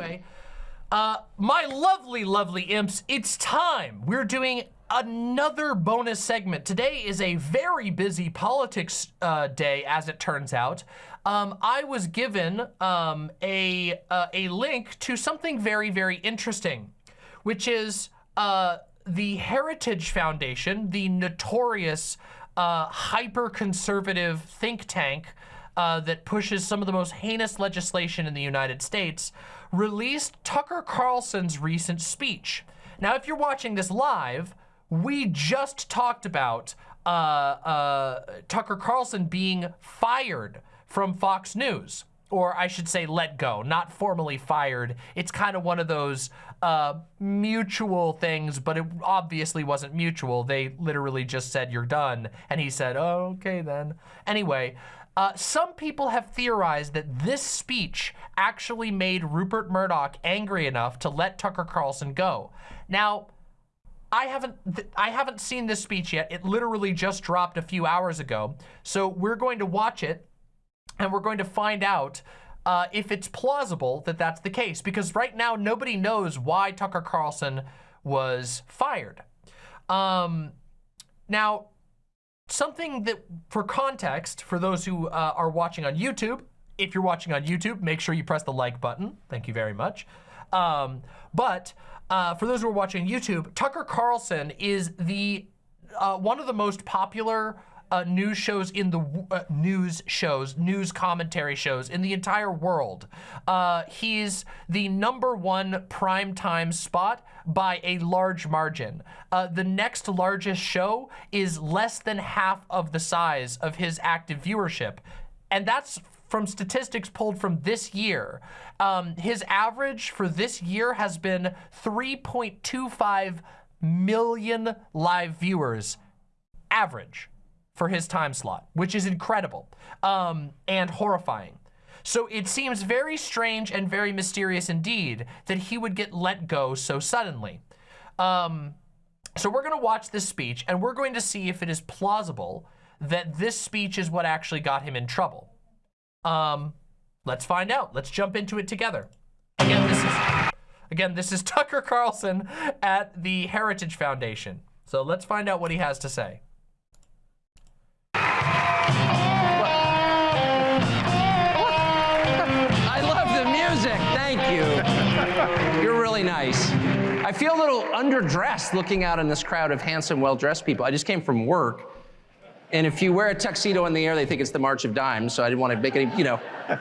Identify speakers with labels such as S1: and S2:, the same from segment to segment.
S1: Anyway, uh, my lovely, lovely imps, it's time. We're doing another bonus segment. Today is a very busy politics uh, day, as it turns out. Um, I was given um, a, uh, a link to something very, very interesting, which is uh, the Heritage Foundation, the notorious uh, hyper-conservative think tank uh, that pushes some of the most heinous legislation in the United States, released Tucker Carlson's recent speech. Now, if you're watching this live, we just talked about uh, uh, Tucker Carlson being fired from Fox News or I should say let go, not formally fired. It's kind of one of those uh, mutual things, but it obviously wasn't mutual. They literally just said, you're done. And he said, oh, okay then. Anyway, uh, some people have theorized that this speech actually made Rupert Murdoch angry enough to let Tucker Carlson go. Now, I haven't I haven't seen this speech yet. It literally just dropped a few hours ago. So we're going to watch it and we're going to find out uh, if it's plausible that that's the case. Because right now, nobody knows why Tucker Carlson was fired. Um, now, something that, for context, for those who uh, are watching on YouTube, if you're watching on YouTube, make sure you press the like button. Thank you very much. Um, but uh, for those who are watching YouTube, Tucker Carlson is the uh, one of the most popular uh, news shows in the uh, news shows, news commentary shows in the entire world. Uh, he's the number one primetime spot by a large margin. Uh, the next largest show is less than half of the size of his active viewership. And that's from statistics pulled from this year. Um, his average for this year has been 3.25 million live viewers average for his time slot, which is incredible um, and horrifying. So it seems very strange and very mysterious indeed that he would get let go so suddenly. Um, so we're going to watch this speech and we're going to see if it is plausible that this speech is what actually got him in trouble. Um, let's find out. Let's jump into it together. Again, this is again this is Tucker Carlson at the Heritage Foundation. So let's find out what he has to say.
S2: I feel a little underdressed looking out in this crowd of handsome, well-dressed people. I just came from work. And if you wear a tuxedo in the air, they think it's the March of Dimes. So I didn't want to make any, you know,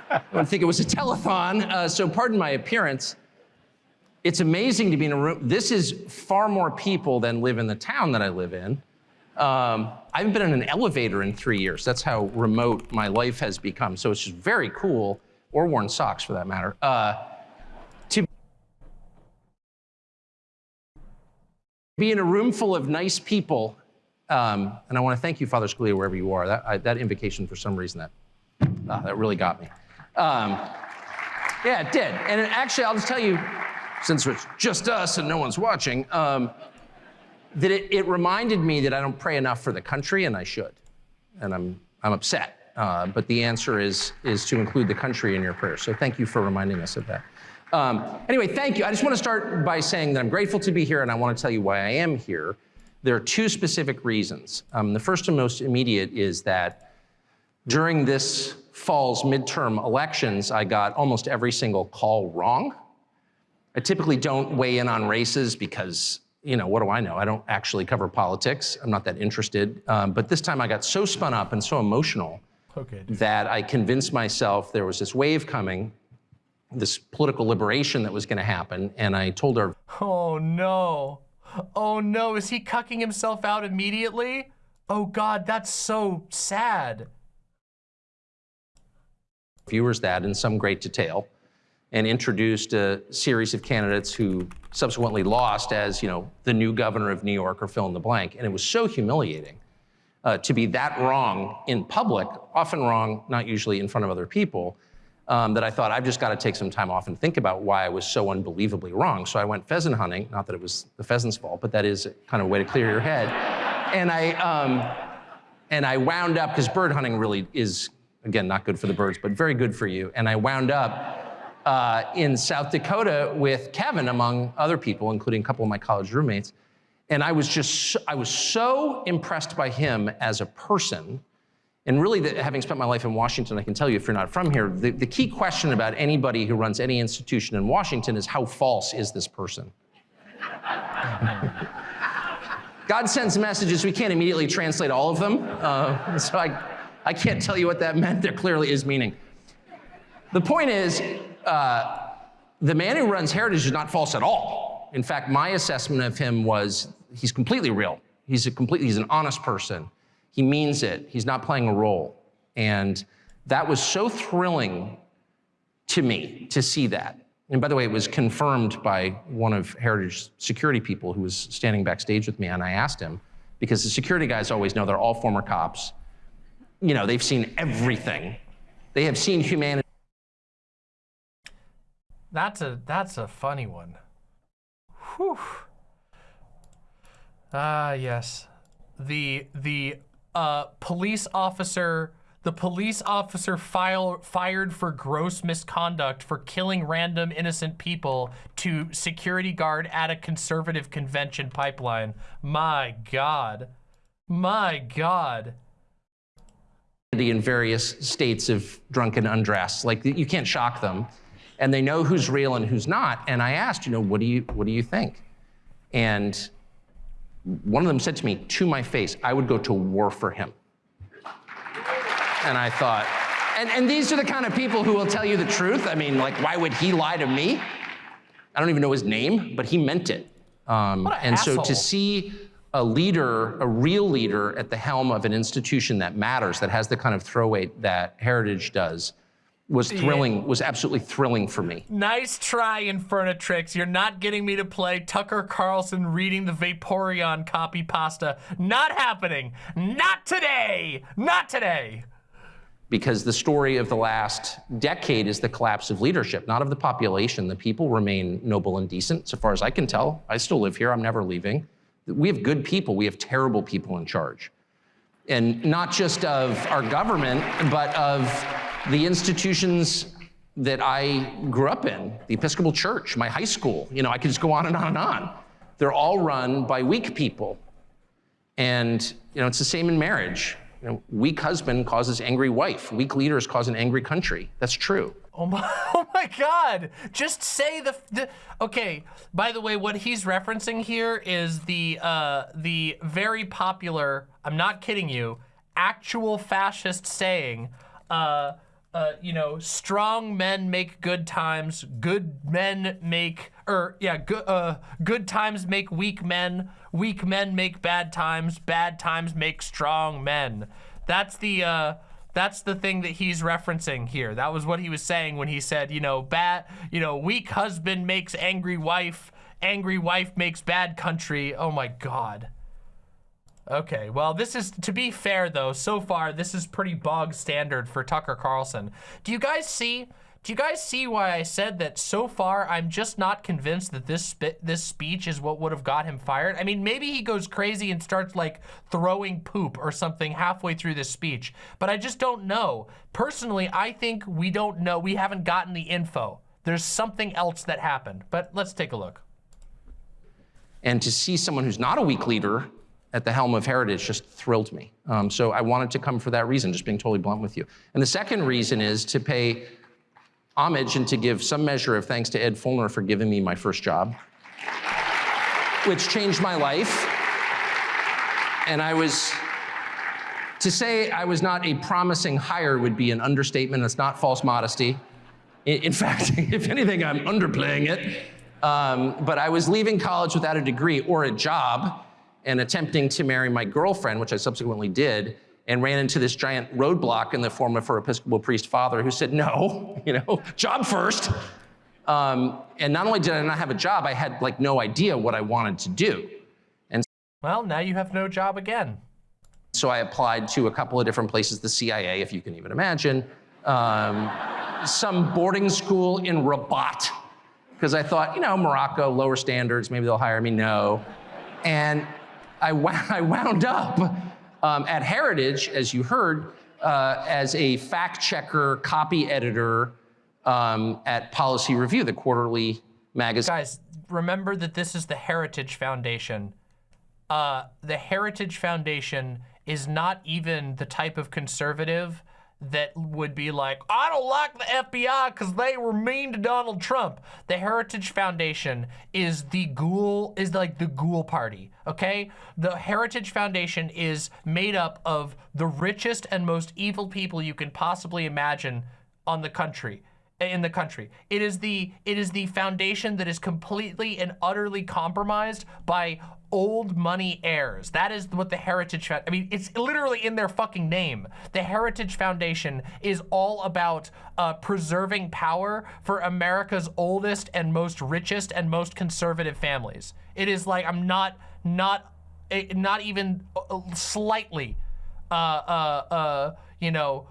S2: I don't think it was a telethon. Uh, so pardon my appearance. It's amazing to be in a room. This is far more people than live in the town that I live in. Um, I haven't been in an elevator in three years. That's how remote my life has become. So it's just very cool, or worn socks for that matter. Uh, be in a room full of nice people. Um, and I want to thank you, Father Scalia, wherever you are. That, I, that invocation, for some reason, that, uh, that really got me. Um, yeah, it did. And it, actually, I'll just tell you, since it's just us and no one's watching, um, that it, it, reminded me that I don't pray enough for the country, and I should. And I'm, I'm upset. Uh, but the answer is, is to include the country in your prayers. So thank you for reminding us of that. Um, anyway, thank you. I just want to start by saying that I'm grateful to be here and I want to tell you why I am here. There are two specific reasons. Um, the first and most immediate is that during this fall's midterm elections, I got almost every single call wrong. I typically don't weigh in on races because, you know, what do I know? I don't actually cover politics. I'm not that interested. Um, but this time I got so spun up and so emotional okay, that I convinced myself there was this wave coming this political liberation that was going to happen. And I told her,
S1: Oh no. Oh no, is he cucking himself out immediately? Oh God, that's so sad.
S2: Viewers that in some great detail and introduced a series of candidates who subsequently lost as, you know, the new governor of New York or fill in the blank. And it was so humiliating uh, to be that wrong in public, often wrong, not usually in front of other people, um, that I thought I've just got to take some time off and think about why I was so unbelievably wrong. So I went pheasant hunting, not that it was the pheasant's fault, but that is kind of a way to clear your head. And I, um, and I wound up, because bird hunting really is, again, not good for the birds, but very good for you. And I wound up uh, in South Dakota with Kevin, among other people, including a couple of my college roommates. And I was just, I was so impressed by him as a person. And really, the, having spent my life in Washington, I can tell you, if you're not from here, the, the key question about anybody who runs any institution in Washington is how false is this person? God sends messages, we can't immediately translate all of them. Uh, so I, I can't tell you what that meant. There clearly is meaning. The point is, uh, the man who runs Heritage is not false at all. In fact, my assessment of him was he's completely real. He's a completely, he's an honest person. He means it. He's not playing a role. And that was so thrilling to me to see that. And by the way, it was confirmed by one of Heritage security people who was standing backstage with me, and I asked him, because the security guys always know they're all former cops. You know, they've seen everything. They have seen humanity.
S1: That's a that's a funny one. Whew. Ah, yes. The the uh, police officer the police officer file, fired for gross misconduct for killing random innocent people to security guard at a conservative convention pipeline. My God. My God.
S2: In various states of drunken undress. Like you can't shock them. And they know who's real and who's not. And I asked, you know, what do you, what do you think? And one of them said to me to my face, I would go to war for him. And I thought, and, and these are the kind of people who will tell you the truth. I mean, like, why would he lie to me? I don't even know his name, but he meant it. Um, and asshole. so to see a leader, a real leader at the helm of an institution that matters, that has the kind of throw weight that Heritage does, was thrilling, yeah. was absolutely thrilling for me.
S1: Nice try, Infernatrix. You're not getting me to play Tucker Carlson reading the Vaporeon copy pasta. Not happening. Not today. Not today
S2: because the story of the last decade is the collapse of leadership, not of the population. The people remain noble and decent, so far as I can tell. I still live here, I'm never leaving. We have good people, we have terrible people in charge. And not just of our government, but of the institutions that I grew up in, the Episcopal Church, my high school. You know, I could just go on and on and on. They're all run by weak people. And, you know, it's the same in marriage. You know, weak husband causes angry wife. Weak leaders cause an angry country. That's true.
S1: Oh my, oh my God. Just say the, the, okay. By the way, what he's referencing here is the, uh, the very popular, I'm not kidding you, actual fascist saying, uh, uh, you know, strong men make good times, good men make, or yeah, good, uh, good times make weak men, weak men make bad times, bad times make strong men. That's the, uh, that's the thing that he's referencing here. That was what he was saying when he said, you know, bad, you know, weak husband makes angry wife, angry wife makes bad country. Oh my God. Okay, well, this is, to be fair though, so far, this is pretty bog standard for Tucker Carlson. Do you guys see, do you guys see why I said that so far, I'm just not convinced that this this speech is what would have got him fired? I mean, maybe he goes crazy and starts like throwing poop or something halfway through this speech, but I just don't know. Personally, I think we don't know, we haven't gotten the info. There's something else that happened, but let's take a look.
S2: And to see someone who's not a weak leader at the helm of Heritage just thrilled me. Um, so I wanted to come for that reason, just being totally blunt with you. And the second reason is to pay homage and to give some measure of thanks to Ed Feulner for giving me my first job, which changed my life. And I was, to say I was not a promising hire would be an understatement. It's not false modesty. In, fact, if anything, I'm underplaying it. Um, but I was leaving college without a degree or a job and attempting to marry my girlfriend, which I subsequently did, and ran into this giant roadblock in the form of her Episcopal priest father who said, no, you know, job first. Um, and not only did I not have a job, I had like no idea what I wanted to do. And
S1: well, now you have no job again.
S2: So I applied to a couple of different places, the CIA, if you can even imagine, um, some boarding school in Rabat, because I thought, you know, Morocco, lower standards, maybe they'll hire me. No. And I, I wound up um, at Heritage, as you heard, uh, as a fact checker, copy editor, um, at Policy Review, the quarterly magazine.
S1: Guys, remember that this is the Heritage Foundation. Uh, the Heritage Foundation is not even the type of conservative that would be like, I don't like the FBI because they were mean to Donald Trump. The Heritage Foundation is the ghoul, is like the ghoul party, okay? The Heritage Foundation is made up of the richest and most evil people you can possibly imagine on the country in the country. It is the it is the foundation that is completely and utterly compromised by old money heirs. That is what the Heritage I mean, it's literally in their fucking name. The Heritage Foundation is all about uh, preserving power for America's oldest and most richest and most conservative families. It is like I'm not not eh, not even uh, slightly uh uh uh you know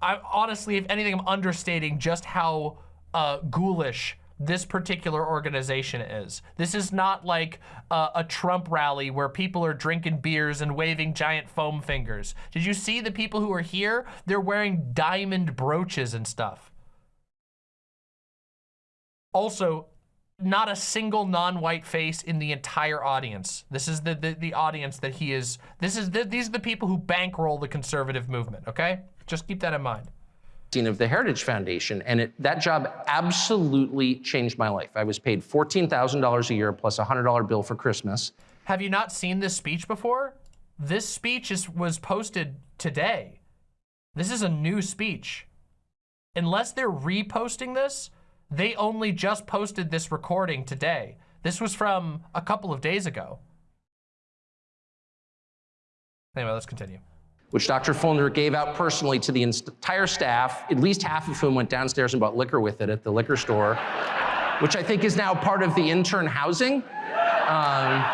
S1: I honestly, if anything, I'm understating just how uh, ghoulish this particular organization is. This is not like uh, a Trump rally where people are drinking beers and waving giant foam fingers. Did you see the people who are here? They're wearing diamond brooches and stuff. Also, not a single non-white face in the entire audience. This is the, the, the audience that he is, this is the, these are the people who bankroll the conservative movement, okay? Just keep that in mind.
S2: Of the Heritage Foundation, and it, that job absolutely changed my life. I was paid $14,000 a year plus a $100 bill for Christmas.
S1: Have you not seen this speech before? This speech is, was posted today. This is a new speech. Unless they're reposting this, they only just posted this recording today. This was from a couple of days ago. Anyway, let's continue
S2: which Dr. Feulner gave out personally to the entire staff, at least half of whom went downstairs and bought liquor with it at the liquor store, which I think is now part of the intern housing. Um,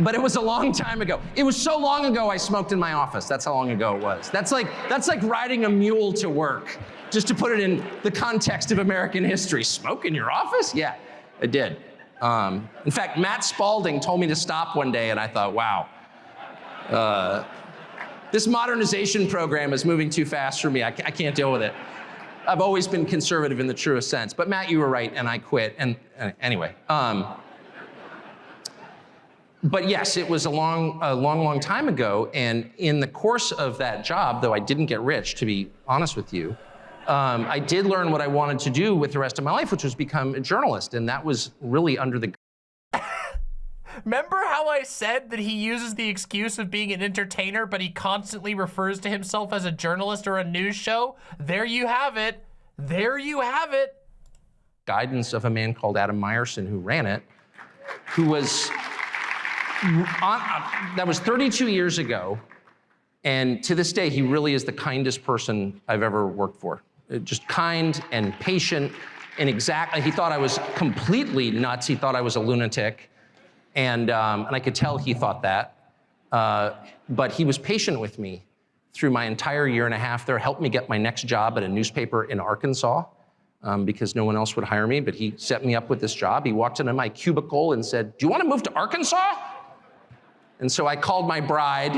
S2: but it was a long time ago. It was so long ago I smoked in my office. That's how long ago it was. That's like, that's like riding a mule to work, just to put it in the context of American history. Smoke in your office? Yeah, I did. Um, in fact, Matt Spalding told me to stop one day and I thought, wow. Uh, this modernization program is moving too fast for me. I, I can't deal with it. I've always been conservative in the truest sense. But Matt, you were right, and I quit. And uh, anyway, um, but yes, it was a long, a long, long time ago. And in the course of that job, though I didn't get rich, to be honest with you, um, I did learn what I wanted to do with the rest of my life, which was become a journalist. And that was really under the
S1: Remember how I said that he uses the excuse of being an entertainer, but he constantly refers to himself as a journalist or a news show? There you have it. There you have it.
S2: Guidance of a man called Adam Meyerson who ran it, who was, on, uh, that was 32 years ago. And to this day, he really is the kindest person I've ever worked for. Uh, just kind and patient and exactly, he thought I was completely nuts. He thought I was a lunatic. And, um, and I could tell he thought that. Uh, but he was patient with me through my entire year and a half there, helped me get my next job at a newspaper in Arkansas um, because no one else would hire me, but he set me up with this job. He walked into my cubicle and said, do you want to move to Arkansas? And so I called my bride,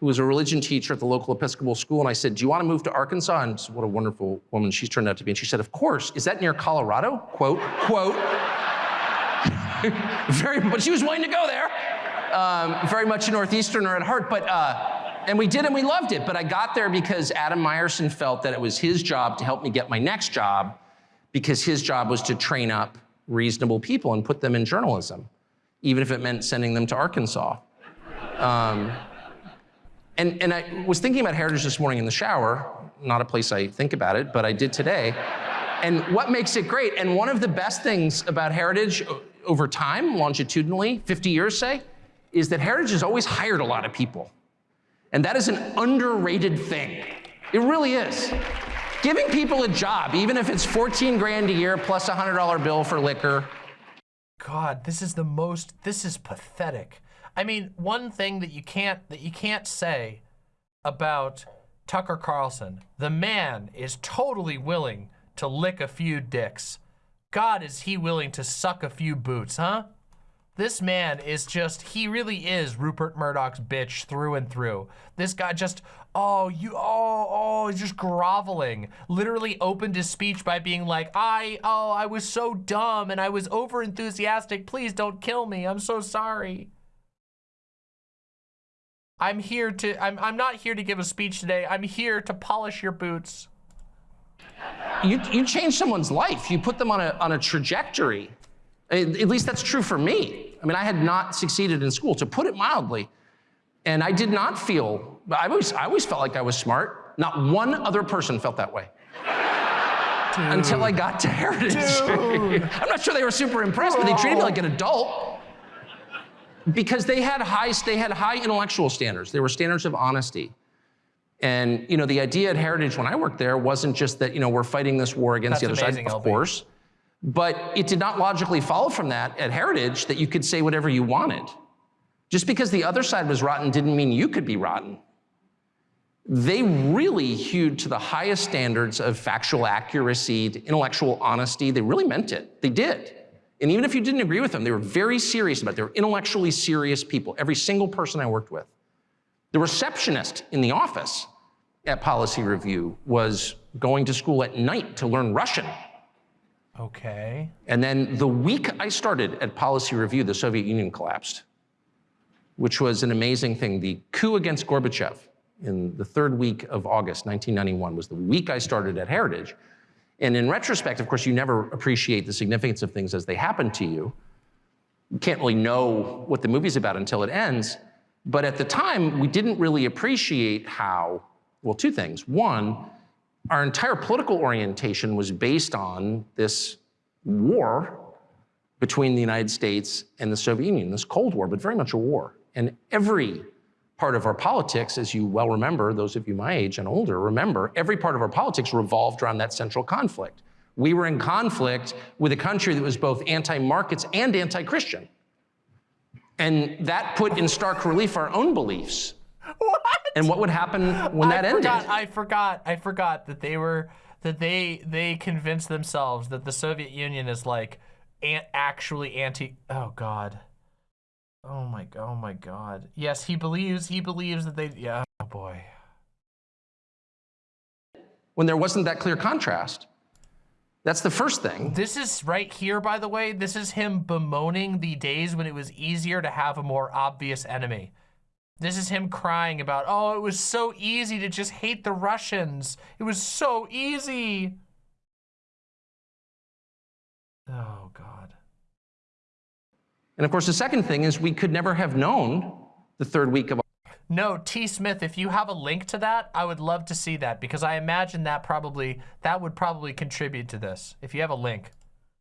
S2: who was a religion teacher at the local Episcopal school, and I said, do you want to move to Arkansas? And what a wonderful woman she's turned out to be. And she said, of course. Is that near Colorado? Quote, quote. very, but she was willing to go there. Um, very much a Northeasterner at heart, but, uh, and we did and we loved it. But I got there because Adam Meyerson felt that it was his job to help me get my next job because his job was to train up reasonable people and put them in journalism, even if it meant sending them to Arkansas. Um, and, and I was thinking about Heritage this morning in the shower, not a place I think about it, but I did today. And what makes it great, and one of the best things about Heritage over time, longitudinally, 50 years say, is that Heritage has always hired a lot of people. And that is an underrated thing. It really is. Giving people a job, even if it's 14 grand a year plus a $100 bill for liquor.
S1: God, this is the most, this is pathetic. I mean, one thing that you can't, that you can't say about Tucker Carlson, the man is totally willing to lick a few dicks. God, is he willing to suck a few boots, huh? This man is just, he really is Rupert Murdoch's bitch through and through. This guy just, oh, you, oh, oh, he's just groveling. Literally opened his speech by being like, I, oh, I was so dumb and I was over enthusiastic. Please don't kill me. I'm so sorry. I'm here to, I'm, I'm not here to give a speech today. I'm here to polish your boots.
S2: You, you change someone's life. You put them on a, on a trajectory. At at least that's true for me. I mean, I had not succeeded in school, to put it mildly. And I did not feel, I always, I always felt like I was smart. Not one other person felt that way. Until I got to Heritage. I'm not sure they were super impressed, but they treated me like an adult. Because they had high, they had high intellectual standards. They were standards of honesty. And you know, the idea at Heritage when I worked there wasn't just that you know we're fighting this war against
S1: That's
S2: the other
S1: amazing,
S2: side, of
S1: LB.
S2: course. But it did not logically follow from that at Heritage that you could say whatever you wanted. Just because the other side was rotten didn't mean you could be rotten. They really hewed to the highest standards of factual accuracy, to intellectual honesty. They really meant it. They did. And even if you didn't agree with them, they were very serious about it. They were intellectually serious people, every single person I worked with. The receptionist in the office at Policy Review was going to school at night to learn Russian.
S1: Okay.
S2: And then the week I started at Policy Review, the Soviet Union collapsed, which was an amazing thing. The coup against Gorbachev in the third week of August 1991 was the week I started at Heritage. And in retrospect, of course, you never appreciate the significance of things as they happen to you. You can't really know what the movie's about until it ends. But at the time, we didn't really appreciate how, well, two things. One, our entire political orientation was based on this war between the United States and the Soviet Union, this Cold War, but very much a war. And every part of our politics, as you well remember, those of you my age and older remember, every part of our politics revolved around that central conflict. We were in conflict with a country that was both anti-markets and anti-Christian. And that put in stark relief our own beliefs
S1: What?
S2: and what would happen when that
S1: I
S2: ended.
S1: forgot, I forgot. I forgot that they were that they they convinced themselves that the Soviet Union is like an, actually anti. Oh God. Oh my. Oh my God. Yes, he believes. He believes that they. Yeah. Oh boy.
S2: when there wasn't that clear contrast. That's the first thing.
S1: This is right here, by the way. This is him bemoaning the days when it was easier to have a more obvious enemy. This is him crying about, oh, it was so easy to just hate the Russians. It was so easy. Oh, God.
S2: And of course, the second thing is we could never have known the third week of
S1: No, T. Smith, if you have a link to that, I would love to see that because I imagine that probably, that would probably contribute to this. If you have a link.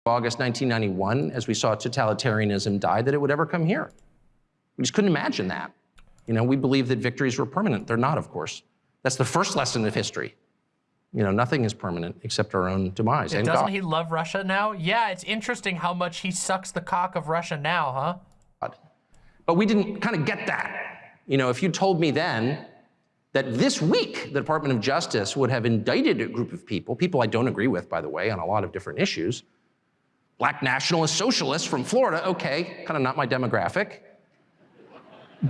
S2: August 1991, as we saw totalitarianism die, that it would ever come here. We just couldn't imagine that. You know, we believe that victories were permanent. They're not, of course. That's the first lesson of history. You know, nothing is permanent except our own demise. and
S1: Doesn't
S2: God.
S1: he love Russia now? Yeah, it's interesting how much he sucks the cock of Russia now, huh?
S2: But we didn't kind of get that. You know, if you told me then that this week the Department of Justice would have indicted a group of people, people I don't agree with, by the way, on a lot of different issues, black nationalist socialists from Florida, okay, kind of not my demographic,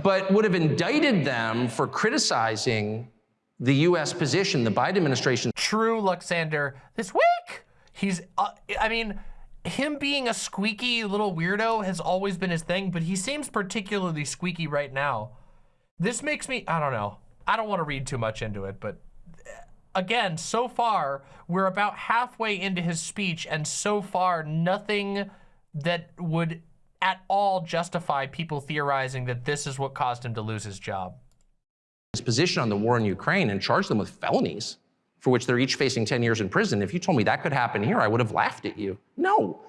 S2: but would have indicted them for criticizing the US position, the Biden administration
S1: True Luxander this week. He's, uh, I mean, him being a squeaky little weirdo has always been his thing, but he seems particularly squeaky right now. This makes me, I don't know. I don't want to read too much into it, but again, so far, we're about halfway into his speech, and so far, nothing that would at all justify people theorizing that this is what caused him to lose his job.
S2: His position on the war in Ukraine and charged them with felonies for which they're each facing 10 years in prison. If you told me that could happen here, I would have laughed at you. No,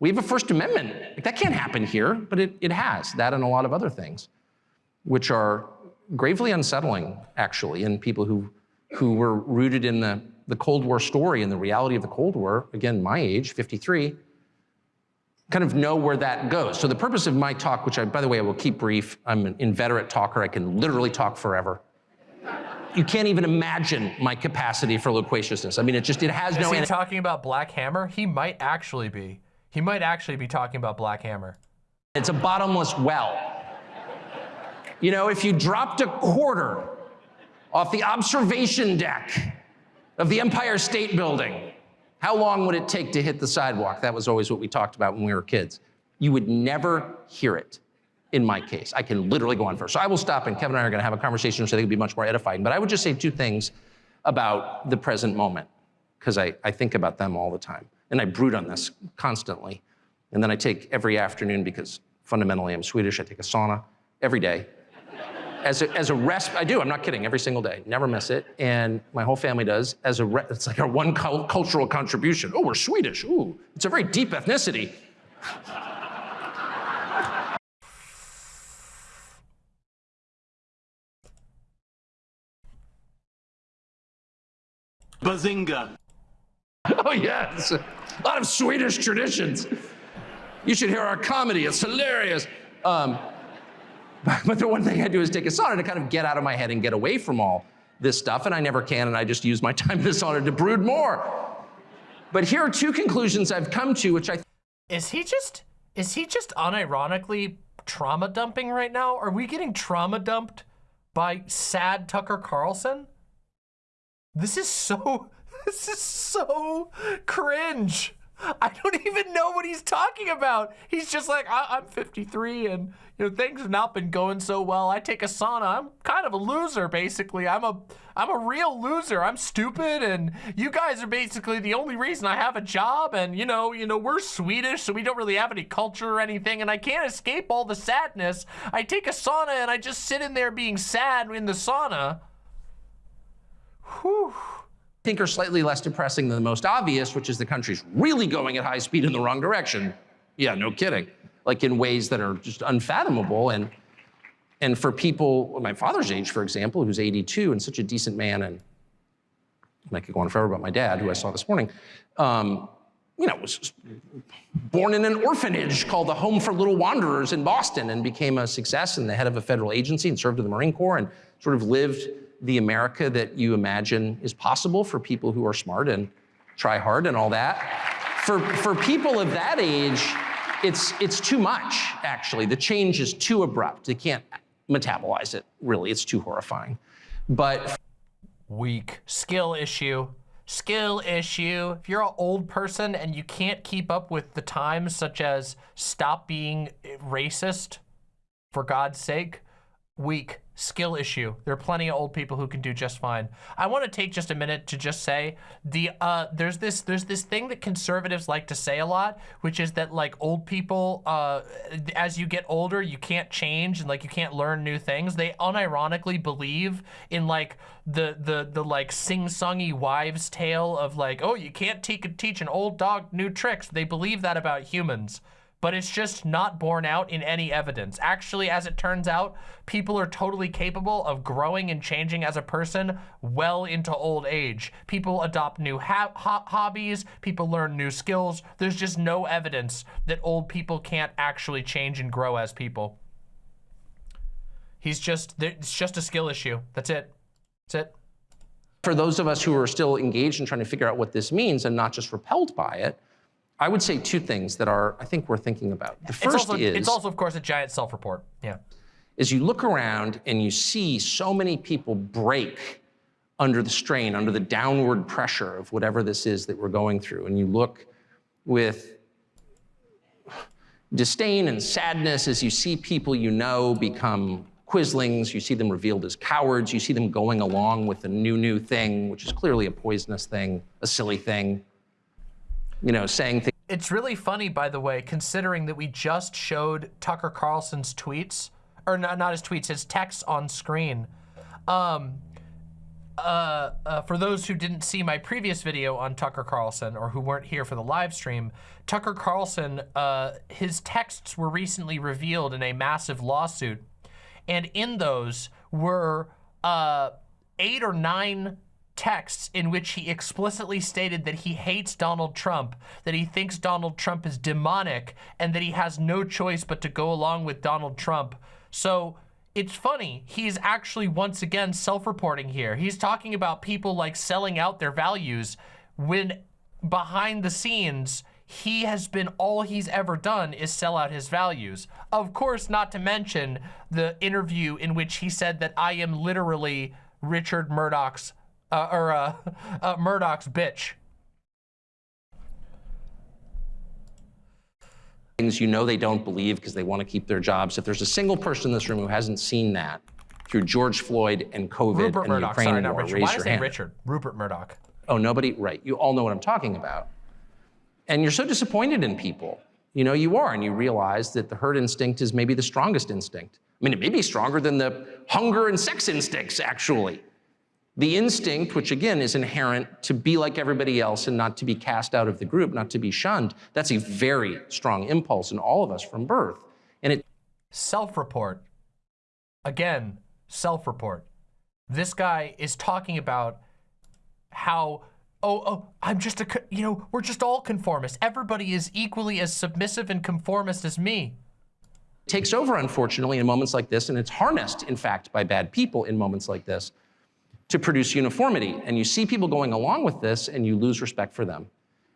S2: we have a First Amendment. Like, that can't happen here, but it, it has, that and a lot of other things, which are gravely unsettling, actually, in people who, who were rooted in the, the Cold War story and the reality of the Cold War, again, my age, 53, kind of know where that goes. So the purpose of my talk, which I, by the way, I will keep brief, I'm an inveterate talker, I can literally talk forever. You can't even imagine my capacity for loquaciousness. I mean, it just, it has
S1: Is
S2: no
S1: he
S2: end.
S1: talking about Black Hammer? He might actually be. He might actually be talking about Black Hammer.
S2: It's a bottomless well. You know, if you dropped a quarter off the observation deck of the Empire State Building, how long would it take to hit the sidewalk? That was always what we talked about when we were kids. You would never hear it in my case. I can literally go on first. So I will stop and Kevin and I are gonna have a conversation which I think be much more edifying. But I would just say two things about the present moment, because I, I think about them all the time. And I brood on this constantly. And then I take every afternoon, because fundamentally I'm Swedish, I take a sauna every day. As a, as a rest, I do, I'm not kidding, every single day, never miss it. And my whole family does. As a, it's like our one cultural contribution. Oh, we're Swedish, ooh, it's a very deep ethnicity.
S3: Bazinga.
S2: Oh, yes. A lot of Swedish traditions. You should hear our comedy. It's hilarious. Um, but the one thing I do is take a sauna to kind of get out of my head and get away from all this stuff, and I never can, and I just use my time in the sauna to brood more. But here are two conclusions I've come to, which I
S1: is he just is he just unironically trauma dumping right now? Are we getting trauma dumped by sad Tucker Carlson? This is so, this is so cringe. I don't even know what he's talking about. He's just like, I am 53 and you know things have not been going so well. I take a sauna. I'm kind of a loser, basically. I'm a I'm a real loser. I'm stupid, and you guys are basically the only reason I have a job. And you know, you know, we're Swedish, so we don't really have any culture or anything, and I can't escape all the sadness. I take a sauna and I just sit in there being sad in the sauna.
S2: Whew. Think are slightly less depressing than the most obvious, which is the country's really going at high speed in the wrong direction. Yeah, no kidding. Like in ways that are just unfathomable. And, and for people my father's age, for example, who's 82 and such a decent man, and I could go on forever about my dad, who I saw this morning, um, you know, was born in an orphanage called the Home for Little Wanderers in Boston and became a success and the head of a federal agency and served in the Marine Corps and sort of lived the America that you imagine is possible for people who are smart and try hard and all that. For, for people of that age, it's, it's too much, actually. The change is too abrupt. They can't metabolize it, really. It's too horrifying. But
S1: weak skill issue skill issue if you're an old person and you can't keep up with the times such as stop being racist for god's sake weak skill issue. There are plenty of old people who can do just fine. I want to take just a minute to just say the uh, there's this there's this thing that conservatives like to say a lot, which is that like old people, uh, as you get older, you can't change and like you can't learn new things. They unironically believe in like the the the like sing-songy wives' tale of like, oh, you can't teach an old dog new tricks. They believe that about humans but it's just not borne out in any evidence. Actually, as it turns out, people are totally capable of growing and changing as a person well into old age. People adopt new ho hobbies, people learn new skills. There's just no evidence that old people can't actually change and grow as people. He's just, it's just a skill issue. That's it. That's it.
S2: For those of us who are still engaged in trying to figure out what this means and not just repelled by it, I would say two things that are, I think, worth thinking about. The first
S1: it's also,
S2: is...
S1: It's also, of course, a giant self-report. Yeah.
S2: Is you look around and you see so many people break under the strain, under the downward pressure of whatever this is that we're going through. And you look with disdain and sadness as you see people you know become quislings, you see them revealed as cowards, you see them going along with a new, new thing, which is clearly a poisonous thing, a silly thing, you know, saying things
S1: it's really funny, by the way, considering that we just showed Tucker Carlson's tweets, or not, not his tweets, his texts on screen. Um, uh, uh, for those who didn't see my previous video on Tucker Carlson or who weren't here for the live stream, Tucker Carlson, uh, his texts were recently revealed in a massive lawsuit. And in those were uh, eight or nine texts in which he explicitly stated that he hates Donald Trump, that he thinks Donald Trump is demonic, and that he has no choice but to go along with Donald Trump. So it's funny, he's actually once again self-reporting here. He's talking about people like selling out their values when behind the scenes, he has been, all he's ever done is sell out his values. Of course, not to mention the interview in which he said that I am literally Richard Murdoch's, uh, or uh, uh, Murdoch's bitch.
S2: things you know they don't believe because they want to keep their jobs. If there's a single person in this room who hasn't seen that through George Floyd and COVID
S1: Rupert
S2: and
S1: Murdoch,
S2: Ukraine
S1: sorry, not
S2: war,
S1: Richard.
S2: raise
S1: Why
S2: your hand.
S1: Richard? Rupert Murdoch.
S2: Oh, nobody? Right. You all know what I'm talking about. And you're so disappointed in people. You know, you are, and you realize that the herd instinct is maybe the strongest instinct. I mean, it may be stronger than the hunger and sex instincts, actually. The instinct, which again is inherent to be like everybody else and not to be cast out of the group, not to be shunned, that's a very strong impulse in all of us from birth. And it
S1: Self-report. Again, self-report. This guy is talking about how, oh, oh, I'm just a, you know, we're just all conformists. Everybody is equally as submissive and conformist as me.
S2: takes over, unfortunately, in moments like this, and it's harnessed, in fact, by bad people in moments like this to produce uniformity. And you see people going along with this, and you lose respect for them.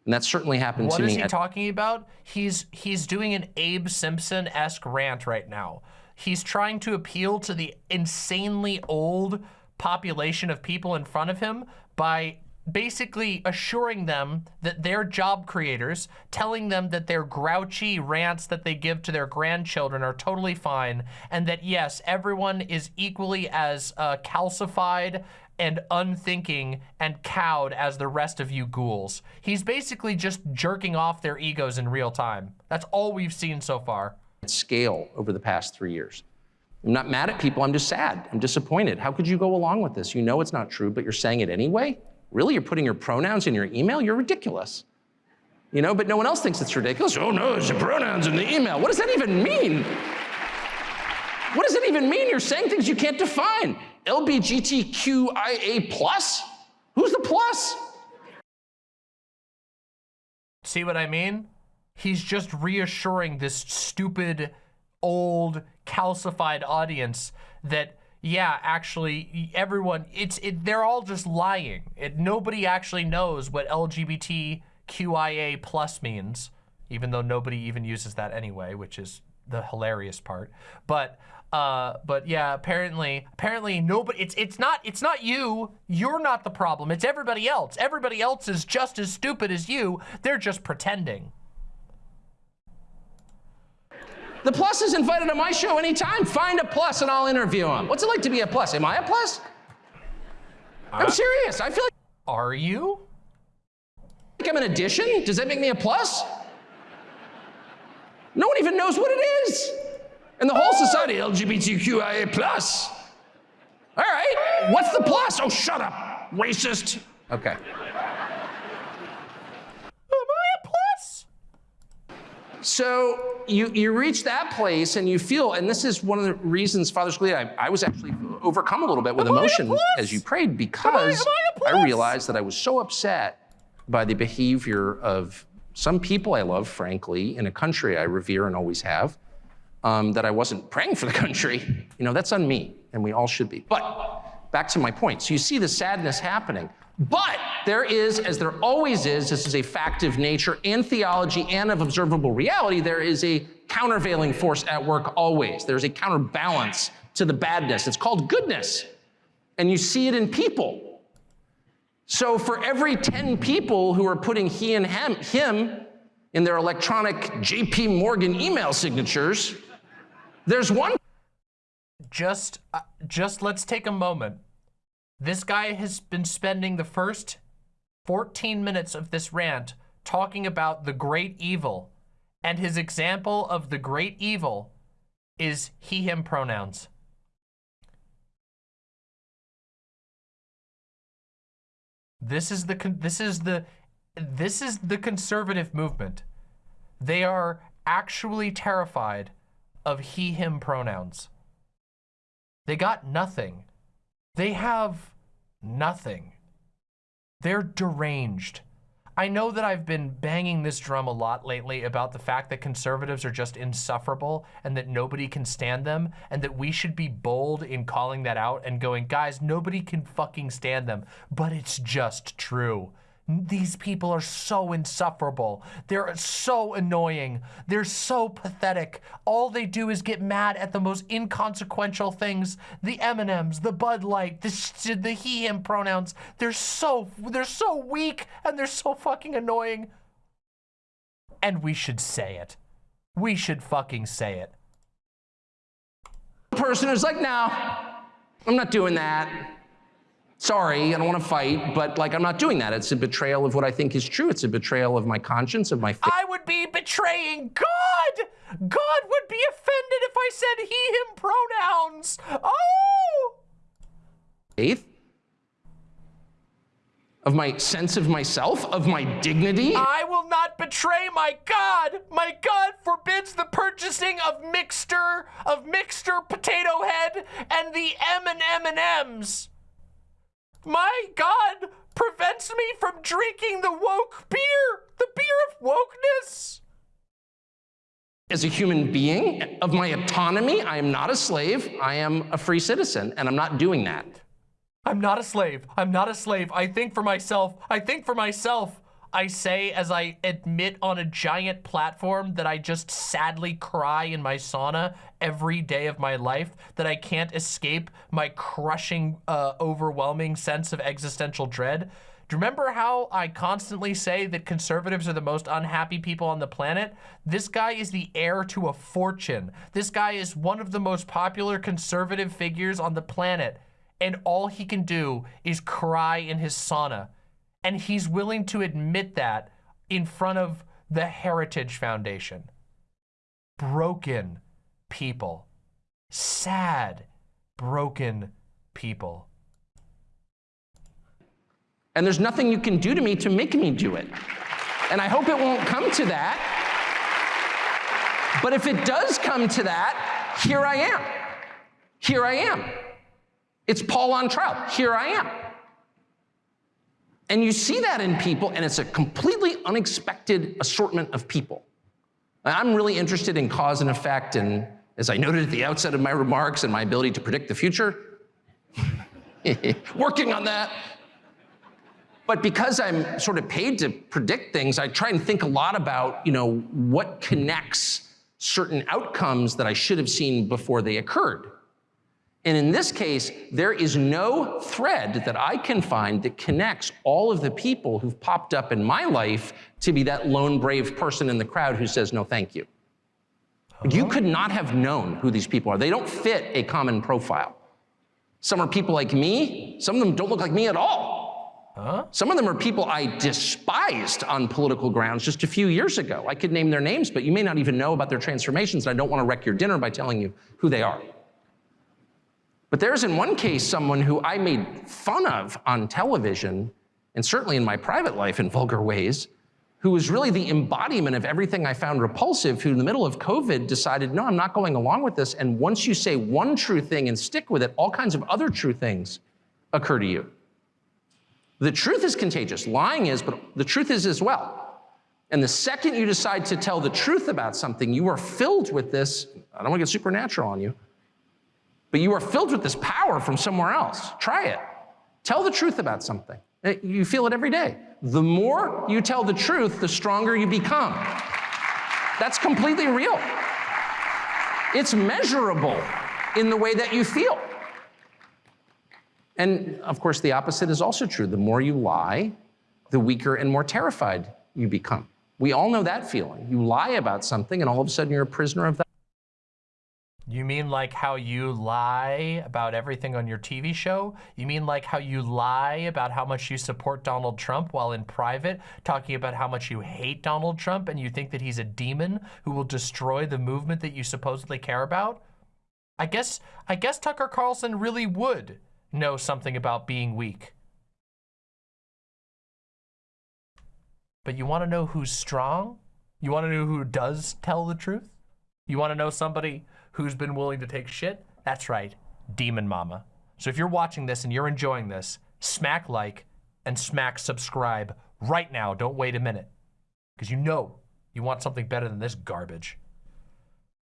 S2: And that certainly happened
S1: What
S2: to
S1: is
S2: me.
S1: he talking about? He's he's doing an Abe Simpson-esque rant right now. He's trying to appeal to the insanely old population of people in front of him by basically assuring them that they're job creators, telling them that their grouchy rants that they give to their grandchildren are totally fine, and that yes, everyone is equally as uh, calcified and unthinking and cowed as the rest of you ghouls. He's basically just jerking off their egos in real time. That's all we've seen so far.
S2: scale over the past three years. I'm not mad at people, I'm just sad. I'm disappointed. How could you go along with this? You know it's not true, but you're saying it anyway? Really? You're putting your pronouns in your email? You're ridiculous. You know, but no one else thinks it's ridiculous. Oh no, it's the pronouns in the email. What does that even mean? What does it even mean? You're saying things you can't define. LBGTQIA plus? Who's the plus?
S1: See what I mean? He's just reassuring this stupid, old, calcified audience that, yeah, actually, everyone, it's, it, they're all just lying. It, nobody actually knows what LGBTQIA plus means, even though nobody even uses that anyway, which is the hilarious part. But, uh, but yeah, apparently, apparently nobody, it's, it's not, it's not you. You're not the problem. It's everybody else. Everybody else is just as stupid as you. They're just pretending.
S2: The plus is invited on my show anytime. Find a plus and I'll interview him. What's it like to be a plus? Am I a plus? I'm serious. I feel like
S1: Are you?
S2: Like I'm an addition. Does that make me a plus? No one even knows what it is. And the whole society, LGBTQIA plus. All right, what's the plus? Oh, shut up, racist. Okay.
S1: Am I a plus?
S2: So you, you reach that place and you feel, and this is one of the reasons, Father Scalia, I, I was actually overcome a little bit with
S1: Am
S2: emotion as you prayed because
S1: am I a
S2: I
S1: plus?
S2: realized that I was so upset by the behavior of some people I love, frankly, in a country I revere and always have, um, that I wasn't praying for the country. You know, that's on me, and we all should be. But back to my point. So you see the sadness happening. But there is, as there always is, this is a fact of nature and theology and of observable reality, there is a countervailing force at work always. There's a counterbalance to the badness. It's called goodness. And you see it in people. So for every 10 people who are putting he and him, him in their electronic JP Morgan email signatures, there's one
S1: Just, uh, just let's take a moment. This guy has been spending the first 14 minutes of this rant talking about the great evil. And his example of the great evil is he, him pronouns. This is the, this is the, this is the conservative movement. They are actually terrified of he, him pronouns. They got nothing. They have nothing. They're deranged. I know that I've been banging this drum a lot lately about the fact that conservatives are just insufferable and that nobody can stand them and that we should be bold in calling that out and going, guys, nobody can fucking stand them. But it's just true. These people are so insufferable. They're so annoying. They're so pathetic. All they do is get mad at the most inconsequential things. The M&Ms, the Bud Light, the, the he, him pronouns. They're so, they're so weak and they're so fucking annoying. And we should say it. We should fucking say it.
S2: The person is like, no, I'm not doing that. Sorry, I don't want to fight, but like I'm not doing that. It's a betrayal of what I think is true. It's a betrayal of my conscience, of my faith.
S1: I would be betraying God. God would be offended if I said he, him pronouns. Oh!
S2: Faith? Of my sense of myself, of my dignity.
S1: I will not betray my God. My God forbids the purchasing of mixture, of Mister Potato Head and the M and M and M's. My God prevents me from drinking the woke beer, the beer of wokeness.
S2: As a human being, of my autonomy, I am not a slave. I am a free citizen, and I'm not doing that.
S1: I'm not a slave. I'm not a slave. I think for myself. I think for myself. I say as I admit on a giant platform that I just sadly cry in my sauna every day of my life, that I can't escape my crushing, uh, overwhelming sense of existential dread. Do you remember how I constantly say that conservatives are the most unhappy people on the planet? This guy is the heir to a fortune. This guy is one of the most popular conservative figures on the planet. And all he can do is cry in his sauna. And he's willing to admit that in front of the Heritage Foundation. Broken people. Sad, broken people.
S2: And there's nothing you can do to me to make me do it. And I hope it won't come to that. But if it does come to that, here I am. Here I am. It's Paul on trial. Here I am. And you see that in people, and it's a completely unexpected assortment of people. I'm really interested in cause and effect, and as I noted at the outset of my remarks and my ability to predict the future, working on that. But because I'm sort of paid to predict things, I try and think a lot about, you know, what connects certain outcomes that I should have seen before they occurred. And in this case, there is no thread that I can find that connects all of the people who've popped up in my life to be that lone brave person in the crowd who says, no, thank you. You uh-huh. could not have known who these people are. They don't fit a common profile. Some are people like me. Some of them don't look like me at all. Huh? Some of them are people I despised on political grounds just a few years ago. I could name their names, but you may not even know about their transformations. And I don't want to wreck your dinner by telling you who they are. But there's in one case someone who I made fun of on television, and certainly in my private life in vulgar ways, who was really the embodiment of everything I found repulsive, who in the middle of COVID decided, no, I'm not going along with this. And once you say one true thing and stick with it, all kinds of other true things occur to you. The truth is contagious. Lying is, but the truth is as well. And the second you decide to tell the truth about something, you are filled with this, I don't want to get supernatural on you, but you are filled with this power from somewhere else. Try it. Tell the truth about something. Uh, you feel it every day. The more you tell the truth, the stronger you become. That's completely real. It's measurable in the way that you feel. And of course, the opposite is also true. The more you lie, the weaker and more terrified you become. We all know that feeling. You lie about something, and all of a sudden you're a prisoner of that.
S1: You mean like how you lie about everything on your TV show? You mean like how you lie about how much you support Donald Trump while in private, talking about how much you hate Donald Trump and you think that he's a demon who will destroy the movement that you supposedly care about? I guess, I guess Tucker Carlson really would know something about being weak. But you want to know who's strong? You want to know who does tell the truth? You want to know somebody who's been willing to take shit? That's right, Demon Mama. So if you're watching this and you're enjoying this, smack like and smack subscribe right now. Don't wait a minute. Because you know you want something better than this garbage.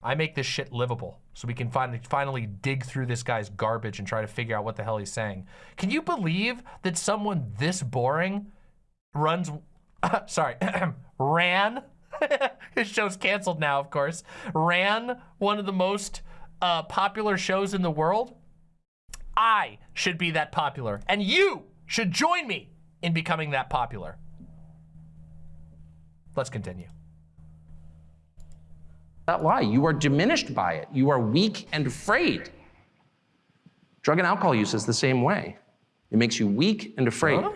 S1: I make this shit livable so we can finally, finally dig through this guy's garbage and try to figure out what the hell he's saying. Can you believe that someone this boring runs, sorry, ran, his show's canceled now, of course, ran one of the most uh, popular shows in the world, I should be that popular. And you should join me in becoming that popular. Let's continue.
S2: That lie. You are diminished by it. You are weak and afraid. Drug and alcohol use is the same way. It makes you weak and afraid. Huh?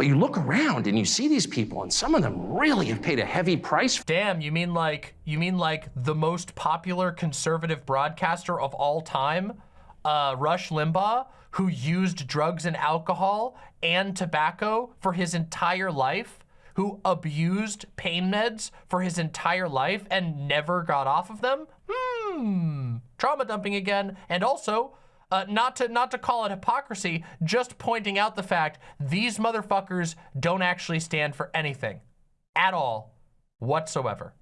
S2: But you look around and you see these people, and some of them really have paid a heavy price.
S1: Damn, you mean like you mean like the most popular conservative broadcaster of all time, uh, Rush Limbaugh, who used drugs and alcohol and tobacco for his entire life, who abused pain meds for his entire life and never got off of them? Hmm, trauma dumping again, and also uh, not to not to call it hypocrisy, just pointing out the fact these motherfuckers don't actually stand for anything at all whatsoever.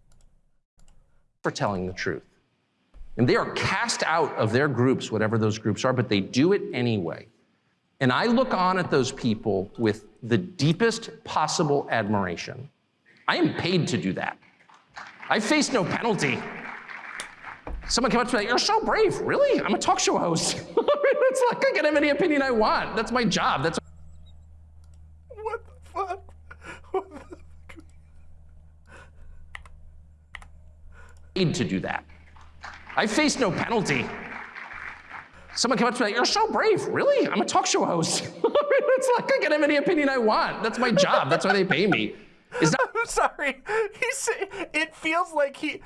S2: For telling the truth. And they are cast out of their groups, whatever those groups are, but they do it anyway. And I look on at those people with the deepest possible admiration. I am paid to do that. I face no penalty. Someone came up to me like, you're so brave. Really? I'm a talk show host. it's like I can have any opinion I want. That's my job. That's
S1: what the fuck? What the fuck?
S2: Paid to do that. I face no penalty. Someone came up to me like, you're so brave. Really? I'm a talk show host. it's like I can have any opinion I want. That's my job. That's why they pay me.
S1: Is that I'm sorry. He's it feels like he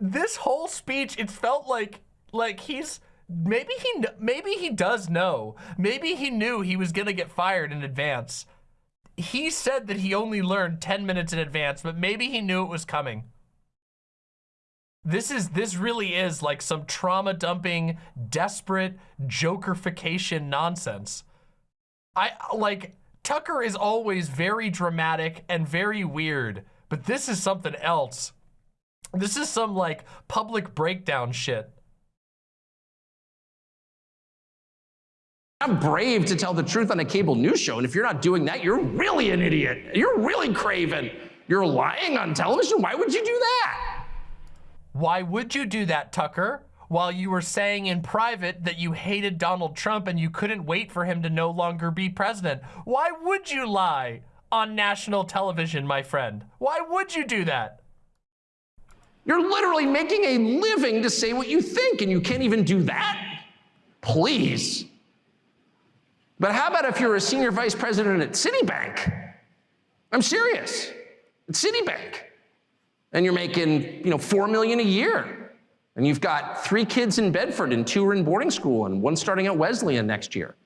S1: this whole speech it felt like like he's maybe he maybe he does know. Maybe he knew he was to get fired in advance. He said that he only learned 10 minutes in advance, but maybe he knew it was coming. This is this really is like some trauma dumping, desperate jokerification nonsense. I like Tucker is always very dramatic and very weird, but this is something else. This is some like public breakdown shit.
S2: I'm brave to tell the truth on a cable news show, and if you're not doing that, you're really an idiot. You're really craven. You're lying on television. Why would you do that?
S1: Why would you do that, Tucker? while you were saying in private that you hated Donald Trump and you couldn't wait for him to no longer be president. Why would you lie on national television, my friend? Why would you do that?
S2: You're literally making a living to say what you think, and you can't even do that? Please. But how about if you're a senior vice president at Citibank? I'm serious. At Citibank. And you're making, you know, four million a year. And you've got three kids in Bedford and two are in boarding school and one starting at Wesleyan next year.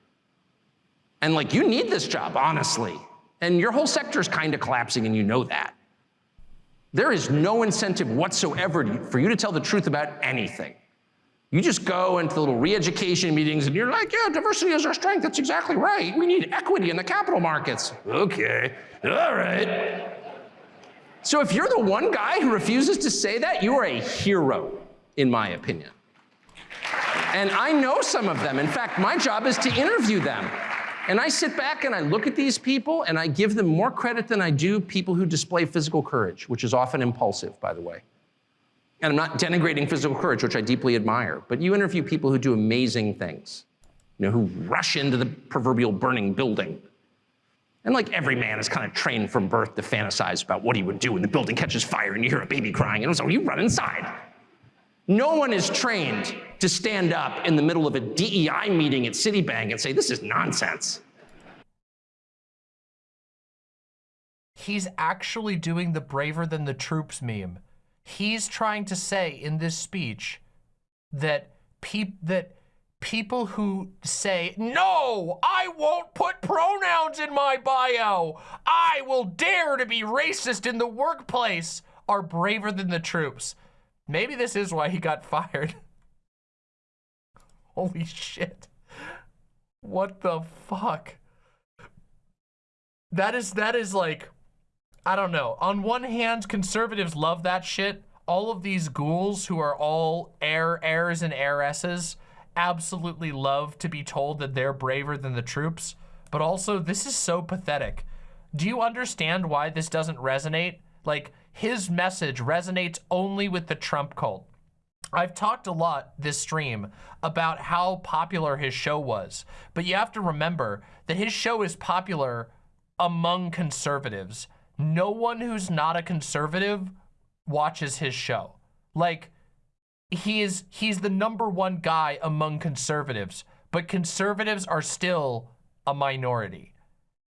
S2: And like, you need this job, honestly. And your whole sector is kind of collapsing and you know that. There is no incentive whatsoever for you to tell the truth about anything. You just go into the little re-education meetings and you're like, yeah, diversity is our strength. That's exactly right. We need equity in the capital markets. Okay, all right. So if you're the one guy who refuses to say that, you are a hero in my opinion. And I know some of them. In fact, my job is to interview them. And I sit back and I look at these people and I give them more credit than I do people who display physical courage, which is often impulsive, by the way. And I'm not denigrating physical courage, which I deeply admire, but you interview people who do amazing things, you know, who rush into the proverbial burning building. And like every man is kind of trained from birth to fantasize about what he would do when the building catches fire and you hear a baby crying, and so you run inside. No one is trained to stand up in the middle of a DEI meeting at Citibank and say, this is nonsense.
S1: He's actually doing the braver than the troops meme. He's trying to say in this speech that peop that people who say, no, I won't put pronouns in my bio. I will dare to be racist in the workplace are braver than the troops. Maybe this is why he got fired. Holy shit. What the fuck? That is, that is like, I don't know. On one hand, conservatives love that shit. All of these ghouls who are all heir, heirs and heiresses absolutely love to be told that they're braver than the troops. But also, this is so pathetic. Do you understand why this doesn't resonate? Like, his message resonates only with the Trump cult. I've talked a lot this stream about how popular his show was, but you have to remember that his show is popular among conservatives. No one who's not a conservative watches his show. Like, he is, he's the number one guy among conservatives, but conservatives are still a minority.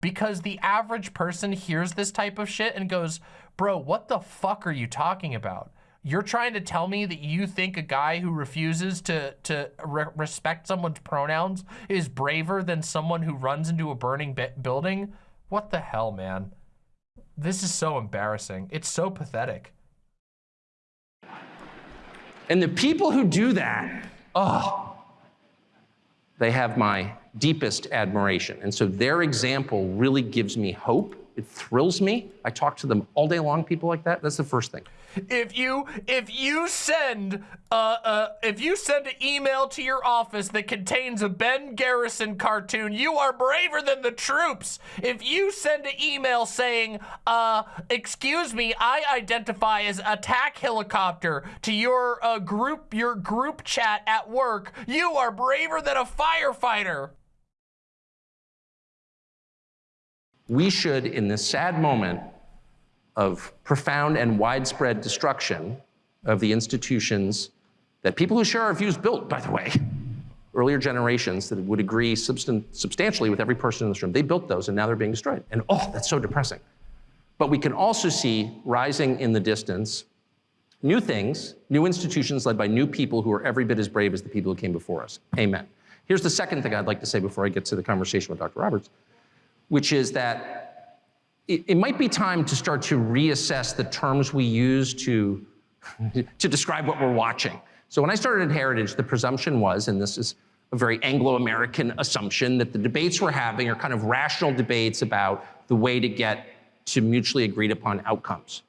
S1: Because the average person hears this type of shit and goes, bro, what the fuck are you talking about? You're trying to tell me that you think a guy who refuses to, to re respect someone's pronouns is braver than someone who runs into a burning building? What the hell, man? This is so embarrassing. It's so pathetic.
S2: And the people who do that, oh, they have my deepest admiration. And so their example really gives me hope it thrills me. I talk to them all day long, people like that. That's the first thing.
S1: If you if you send uh, uh if you send an email to your office that contains a Ben Garrison cartoon, you are braver than the troops. If you send an email saying, uh, excuse me, I identify as attack helicopter to your uh, group your group chat at work, you are braver than a firefighter.
S2: we should, in this sad moment of profound and widespread destruction of the institutions that people who share our views built, by the way, earlier generations that would agree substan substantially with every person in this room, they built those and now they're being destroyed. And oh, that's so depressing. But we can also see rising in the distance new things, new institutions led by new people who are every bit as brave as the people who came before us. Amen. Here's the second thing I'd like to say before I get to the conversation with Dr. Roberts which is that it, it might be time to start to reassess the terms we use to, to describe what we're watching. So when I started at Heritage, the presumption was, and this is a very Anglo-American assumption, that the debates we're having are kind of rational debates about the way to get to mutually agreed upon outcomes.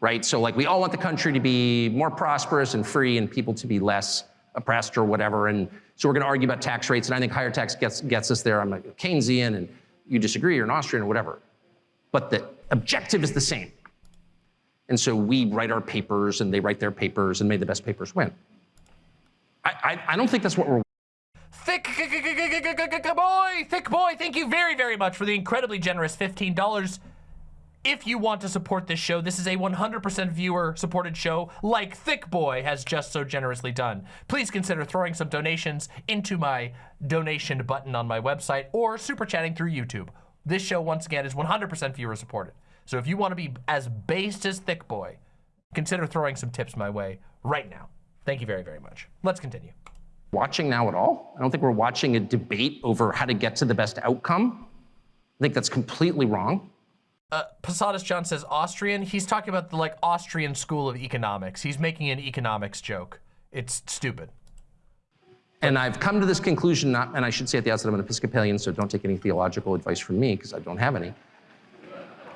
S2: Right? So like we all want the country to be more prosperous and free and people to be less oppressed or whatever. And so we're going to argue about tax rates, and I think higher tax gets, gets us there. I'm a Keynesian, and you disagree, you're an Austrian, or whatever. But the objective is the same. And so we write our papers, and they write their papers, and may the best papers win. I, I, I don't think that's what we're
S1: Thick boy, thick boy, thank you very, very much for the incredibly generous $15 if you want to support this show, this is a 100% viewer supported show like Thick Boy has just so generously done. Please consider throwing some donations into my donation button on my website or super chatting through YouTube. This show, once again, is 100% viewer supported. So if you want to be as based as Thick Boy, consider throwing some tips my way right now. Thank you very, very much. Let's continue.
S2: Watching now at all? I don't think we're watching a debate over how to get to the best outcome. I think that's completely wrong
S1: uh, Posadas John says Austrian. He's talking about the like Austrian school of economics. He's making an economics joke. It's stupid.
S2: And I've come to this conclusion, not, and I should say at the outset, I'm an Episcopalian, so don't take any theological advice from me, because I don't have any.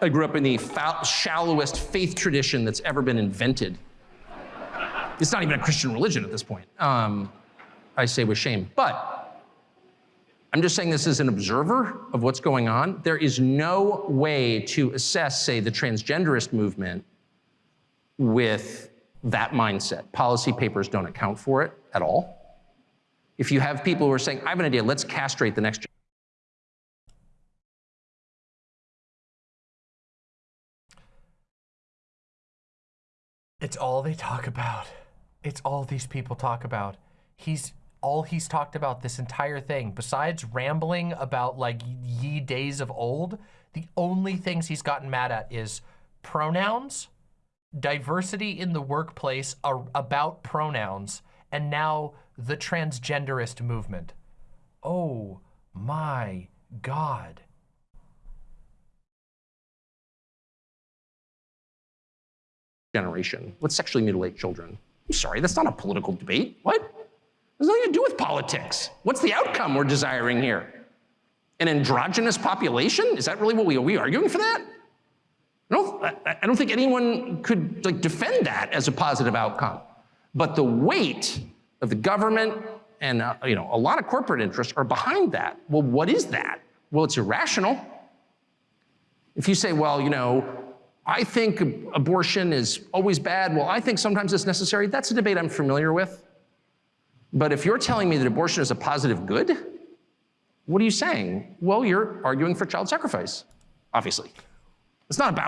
S2: I grew up in the shallowest faith tradition that's ever been invented. It's not even a Christian religion at this point. Um, I say with shame. But I'm just saying this as an observer of what's going on. There is no way to assess, say, the transgenderist movement with that mindset. Policy papers don't account for it at all. If you have people who are saying, I have an idea, let's castrate the next
S1: It's all they talk about. It's all these people talk about. He's all he's talked about this entire thing, besides rambling about like ye days of old, the only things he's gotten mad at is pronouns, diversity in the workplace are about pronouns, and now the transgenderist movement. Oh my God.
S2: Generation. Let's sexually mutilate children. I'm sorry, that's not a political debate. What? has nothing to do with politics. What's the outcome we're desiring here? An androgynous population? Is that really what we are we arguing for that? I don't, I don't think anyone could like defend that as a positive outcome. But the weight of the government and uh, you know a lot of corporate interests are behind that. Well, what is that? Well, it's irrational. If you say, well, you know, I think abortion is always bad, well, I think sometimes it's necessary, that's a debate I'm familiar with. But if you're telling me that abortion is a positive good, what are you saying? Well, you're arguing for child sacrifice, obviously. It's not about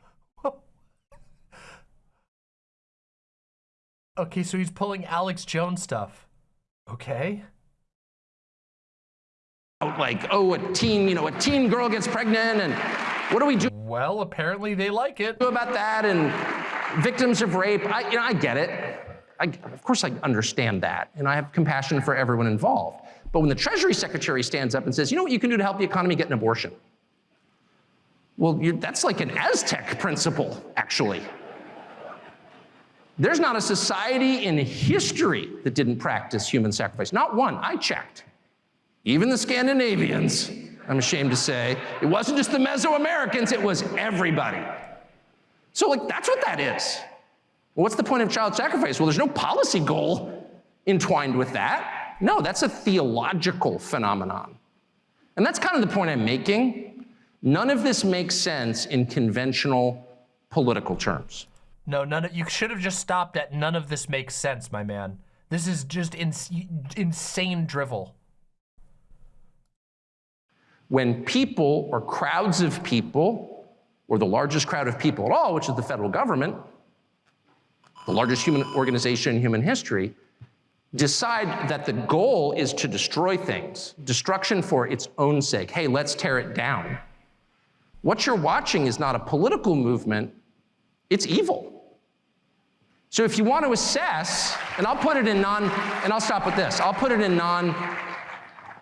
S1: Okay, so he's pulling Alex Jones stuff. Okay.
S2: Oh, like, oh, a teen, you know, a teen girl gets pregnant and what do we do
S1: Well, apparently they like it.
S2: about that and victims of rape? I, you know, I get it. I, of course I understand that and I have compassion for everyone involved. But when the Treasury Secretary stands up and says, you know what you can do to help the economy get an abortion? Well, you, that's like an Aztec principle, actually. There's not a society in history that didn't practice human sacrifice. Not one. I checked. Even the Scandinavians, I'm ashamed to say. It wasn't just the Mesoamericans, it was everybody. So, like, that's what that is. Well, what's the point of child sacrifice? Well, there's no policy goal entwined with that. No, that's a theological phenomenon. And that's kind of the point I'm making. None of this makes sense in conventional political terms.
S1: No, none of, you should have just stopped at none of this makes sense, my man. This is just ins insane drivel.
S2: When people or crowds of people, or the largest crowd of people at all, which is the federal government, the largest human organization in human history, decide that the goal is to destroy things, destruction for its own sake. Hey, let's tear it down. What you're watching is not a political movement, it's evil. So if you want to assess, and I'll put it in non, and I'll stop with this. I'll put it in non,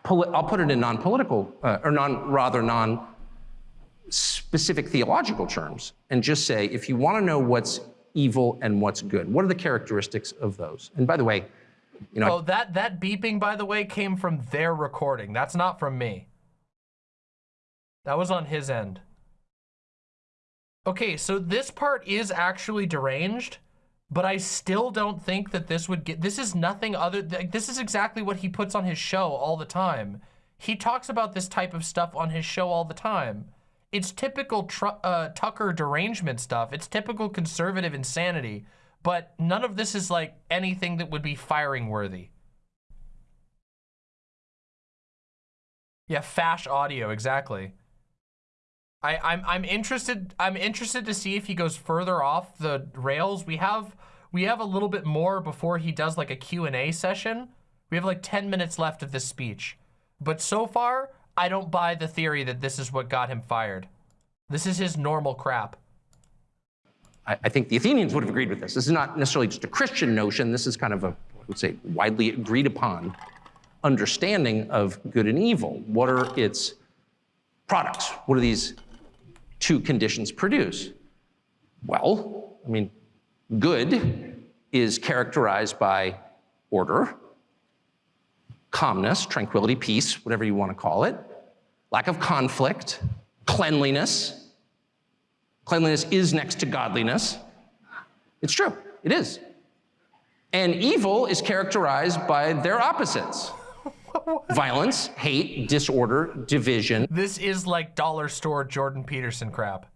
S2: I'll put it in non-political, uh, or non, rather non-specific theological terms, and just say, if you want to know what's evil and what's good, what are the characteristics of those? And by the way, you know.
S1: Oh, that that beeping, by the way, came from their recording. That's not from me. That was on his end. Okay, so this part is actually deranged but I still don't think that this would get, this is nothing other, this is exactly what he puts on his show all the time. He talks about this type of stuff on his show all the time. It's typical uh, Tucker derangement stuff. It's typical conservative insanity, but none of this is like anything that would be firing worthy. Yeah, Fash audio, exactly. I, I'm I'm interested I'm interested to see if he goes further off the rails. We have we have a little bit more before he does like a Q&A session. We have like 10 minutes left of this speech. But so far, I don't buy the theory that this is what got him fired. This is his normal crap.
S2: I, I think the Athenians would have agreed with this. This is not necessarily just a Christian notion. This is kind of a, I would say, widely agreed upon understanding of good and evil. What are its products? What are these two conditions produce? Well, I mean, good is characterized by order, calmness, tranquility, peace, whatever you want to call it, lack of conflict, cleanliness. Cleanliness is next to godliness. It's true, it is. And evil is characterized by their opposites. Violence, hate, disorder, division.
S1: This is like dollar store Jordan Peterson crap.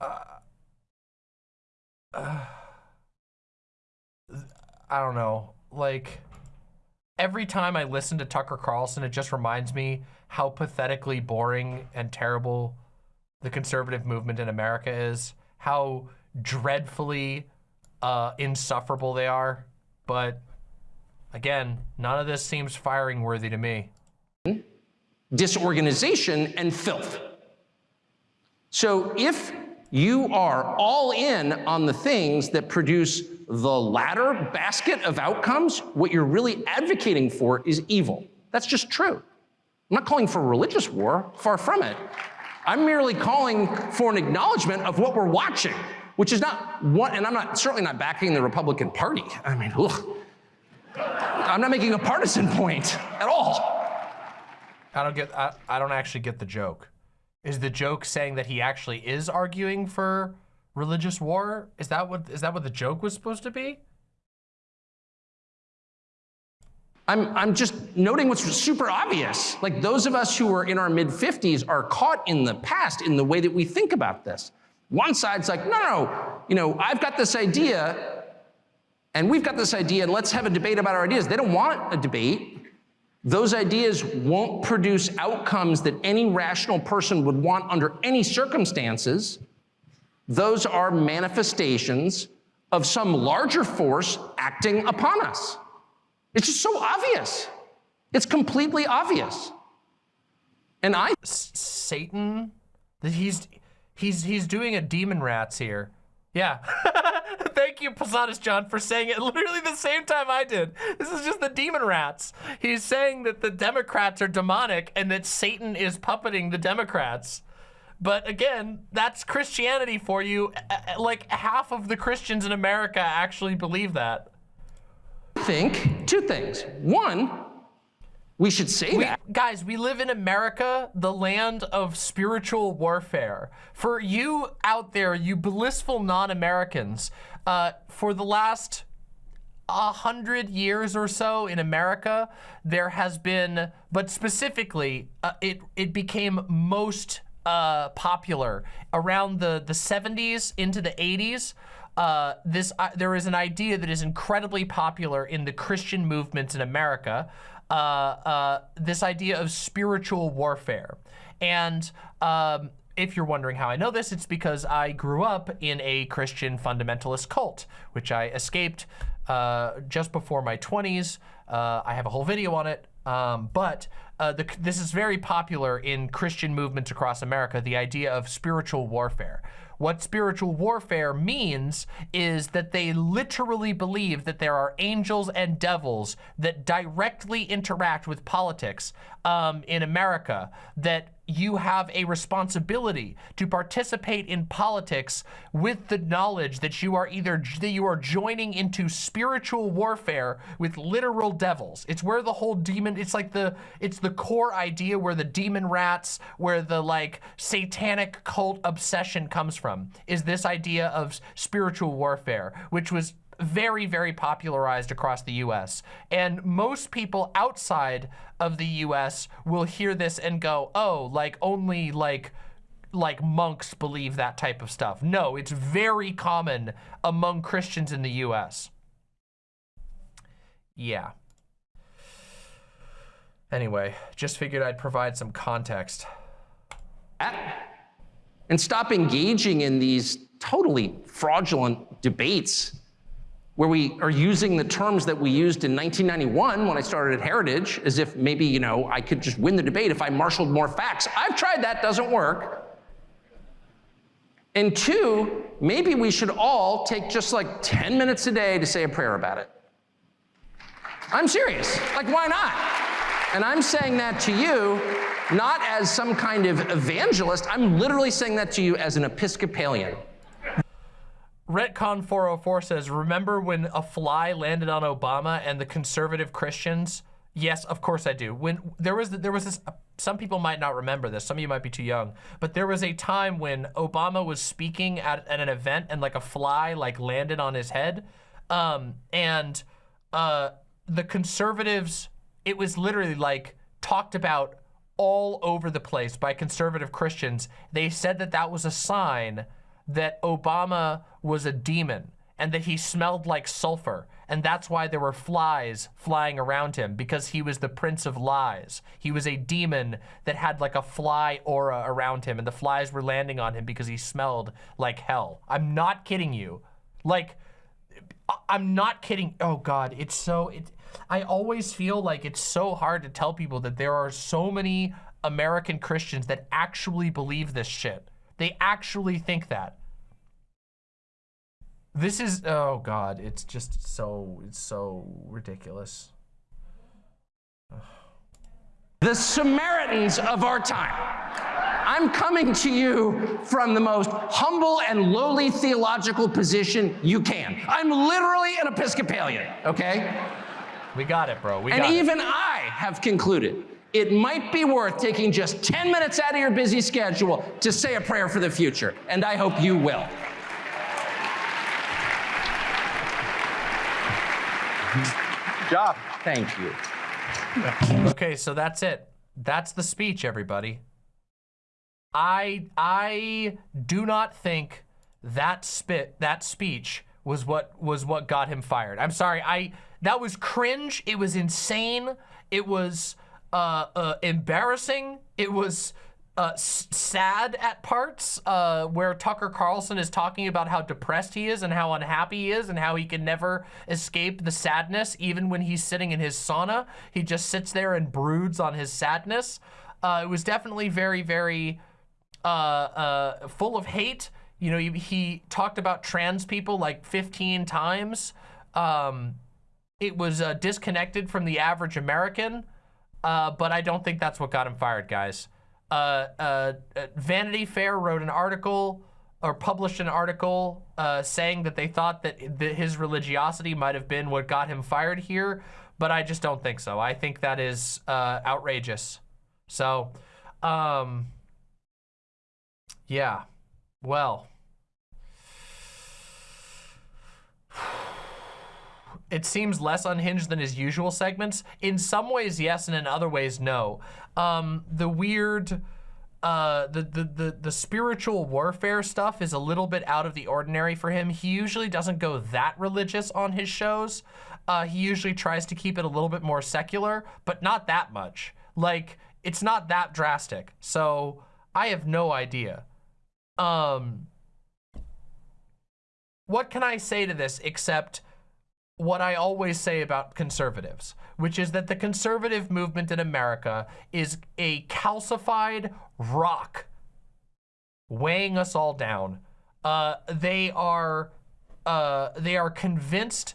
S1: Uh, uh, I don't know. Like, every time I listen to Tucker Carlson, it just reminds me how pathetically boring and terrible the conservative movement in America is. How dreadfully uh, insufferable they are. But again, none of this seems firing worthy to me.
S2: Disorganization and filth. So if you are all in on the things that produce the latter basket of outcomes, what you're really advocating for is evil. That's just true. I'm not calling for religious war, far from it. I'm merely calling for an acknowledgement of what we're watching which is not one, and I'm not certainly not backing the Republican Party. I mean, ugh. I'm not making a partisan point at all.
S1: I don't get, I, I don't actually get the joke. Is the joke saying that he actually is arguing for religious war? Is that what, is that what the joke was supposed to be?
S2: I'm, I'm just noting what's super obvious. Like those of us who are in our mid 50s are caught in the past in the way that we think about this. One side's like, no, no, you know, I've got this idea and we've got this idea and let's have a debate about our ideas. They don't want a debate. Those ideas won't produce outcomes that any rational person would want under any circumstances. Those are manifestations of some larger force acting upon us. It's just so obvious. It's completely obvious. And I
S1: S Satan, That he's he's he's doing a demon rats here. Yeah. Thank you, Posadas John, for saying it literally the same time I did. This is just the demon rats. He's saying that the Democrats are demonic and that Satan is puppeting the Democrats. But again, that's Christianity for you. Like half of the Christians in America actually believe that
S2: think two things. One, we should say
S1: we,
S2: that.
S1: Guys, we live in America, the land of spiritual warfare. For you out there, you blissful non-Americans, uh, for the last a hundred years or so in America, there has been, but specifically, uh, it, it became most uh, popular around the, the 70s into the 80s uh, this uh, there is an idea that is incredibly popular in the Christian movements in America. Uh, uh this idea of spiritual warfare, and um, if you're wondering how I know this, it's because I grew up in a Christian fundamentalist cult, which I escaped uh, just before my 20s. Uh, I have a whole video on it. Um, but uh, the, this is very popular in Christian movements across America, the idea of spiritual warfare. What spiritual warfare means is that they literally believe that there are angels and devils that directly interact with politics um, in America, that you have a responsibility to participate in politics with the knowledge that you are either that you are joining into spiritual warfare with literal devils. It's where the whole demon, it's like the, it's the core idea where the demon rats, where the like satanic cult obsession comes from, is this idea of spiritual warfare, which was very, very popularized across the US. And most people outside of the US will hear this and go, oh, like only like like monks believe that type of stuff. No, it's very common among Christians in the US. Yeah. Anyway, just figured I'd provide some context.
S2: And stop engaging in these totally fraudulent debates where we are using the terms that we used in 1991 when I started at Heritage, as if maybe, you know, I could just win the debate if I marshaled more facts. I've tried that, doesn't work. And two, maybe we should all take just like 10 minutes a day to say a prayer about it. I'm serious. Like, why not? And I'm saying that to you not as some kind of evangelist, I'm literally saying that to you as an Episcopalian.
S1: Retcon 404 says, remember when a fly landed on Obama and the conservative Christians? Yes, of course I do. When there was there was this, some people might not remember this. Some of you might be too young, but there was a time when Obama was speaking at, at an event and like a fly like landed on his head, um, and uh, the conservatives. It was literally like talked about all over the place by conservative Christians. They said that that was a sign that Obama was a demon and that he smelled like sulfur. And that's why there were flies flying around him because he was the prince of lies. He was a demon that had like a fly aura around him and the flies were landing on him because he smelled like hell. I'm not kidding you. Like, I'm not kidding. Oh God, it's so, it, I always feel like it's so hard to tell people that there are so many American Christians that actually believe this shit. They actually think that. This is, oh God, it's just so, it's so ridiculous.
S2: The Samaritans of our time. I'm coming to you from the most humble and lowly theological position you can. I'm literally an Episcopalian, okay?
S1: We got it, bro. We
S2: and even I have concluded it might be worth taking just 10 minutes out of your busy schedule to say a prayer for the future, and I hope you will.
S3: job.
S2: Thank you.
S1: Okay, so that's it. That's the speech, everybody. I I do not think that spit that speech was what was what got him fired. I'm sorry. I that was cringe. It was insane. It was uh, uh, embarrassing. It was uh, sad at parts uh, where Tucker Carlson is talking about how depressed he is and how unhappy he is and how he can never escape the sadness even when he's sitting in his sauna. He just sits there and broods on his sadness. Uh, it was definitely very, very uh, uh, full of hate. You know, he, he, talked about trans people like 15 times. Um, it was uh, disconnected from the average American, but I don't think that's what got him fired, guys uh, uh, Vanity Fair wrote an article or published an article uh, saying that they thought that, his religiosity might have been what got him fired here, but I just don't think so. I think that is uh, outrageous. So, um, yeah, well. It seems less unhinged than his usual segments. In some ways, yes, and in other ways, no. Um, the weird, uh, the, the, the, the spiritual warfare stuff is a little bit out of the ordinary for him. He usually doesn't go that religious on his shows. Uh, he usually tries to keep it a little bit more secular, but not that much. Like, it's not that drastic. So I have no idea. Um, what can I say to this except what I always say about conservatives, which is that the conservative movement in America is a calcified rock weighing us all down. Uh, they are uh, they are convinced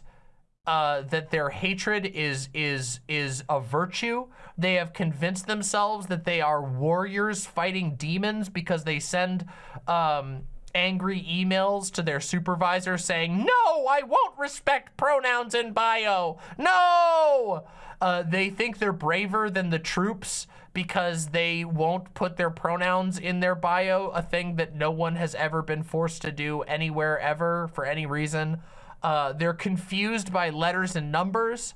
S1: uh, that their hatred is is is a virtue. They have convinced themselves that they are warriors fighting demons because they send um, angry emails to their supervisor saying, no, I won't respect pronouns in bio. No! Uh, they think they're braver than the troops because they won't put their pronouns in their bio, a thing that no one has ever been forced to do anywhere ever for any reason. Uh, they're confused by letters and numbers.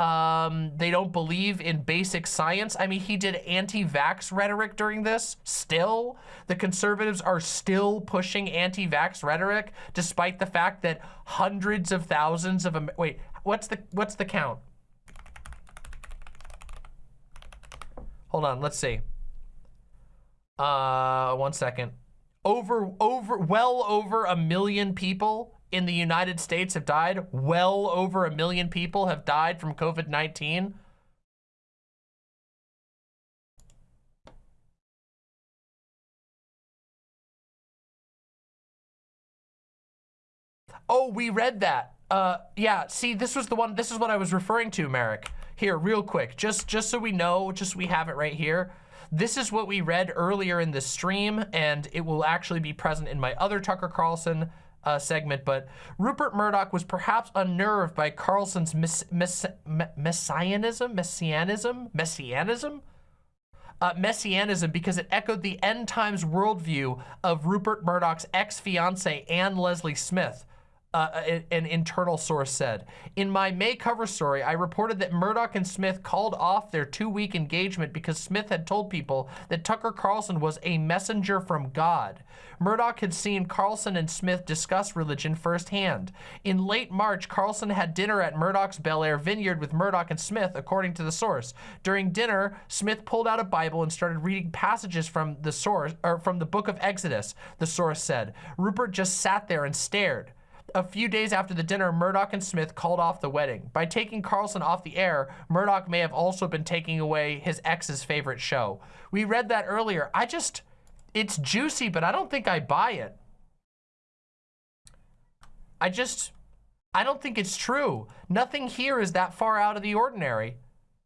S1: Um, they don't believe in basic science. I mean, he did anti-vax rhetoric during this. Still, the conservatives are still pushing anti-vax rhetoric, despite the fact that hundreds of thousands of wait, what's the what's the count? Hold on, let's see. Uh, one second. Over, over, well over a million people in the United States have died. Well over a million people have died from COVID-19. Oh, we read that. Uh, yeah, see, this was the one, this is what I was referring to, Merrick. Here, real quick, just, just so we know, just we have it right here. This is what we read earlier in the stream, and it will actually be present in my other Tucker Carlson uh, segment, but Rupert Murdoch was perhaps unnerved by Carlson's mess mess messianism, messianism, messianism, uh, messianism because it echoed the end times worldview of Rupert Murdoch's ex-fiancee Ann Lesley Smith, uh, an internal source said. In my May cover story, I reported that Murdoch and Smith called off their two-week engagement because Smith had told people that Tucker Carlson was a messenger from God. Murdoch had seen Carlson and Smith discuss religion firsthand. In late March, Carlson had dinner at Murdoch's Bel Air Vineyard with Murdoch and Smith, according to the source. During dinner, Smith pulled out a Bible and started reading passages from the source, or from the book of Exodus, the source said. Rupert just sat there and stared. A few days after the dinner, Murdoch and Smith called off the wedding. By taking Carlson off the air, Murdoch may have also been taking away his ex's favorite show. We read that earlier. I just, it's juicy, but I don't think I buy it. I just, I don't think it's true. Nothing here is that far out of the ordinary.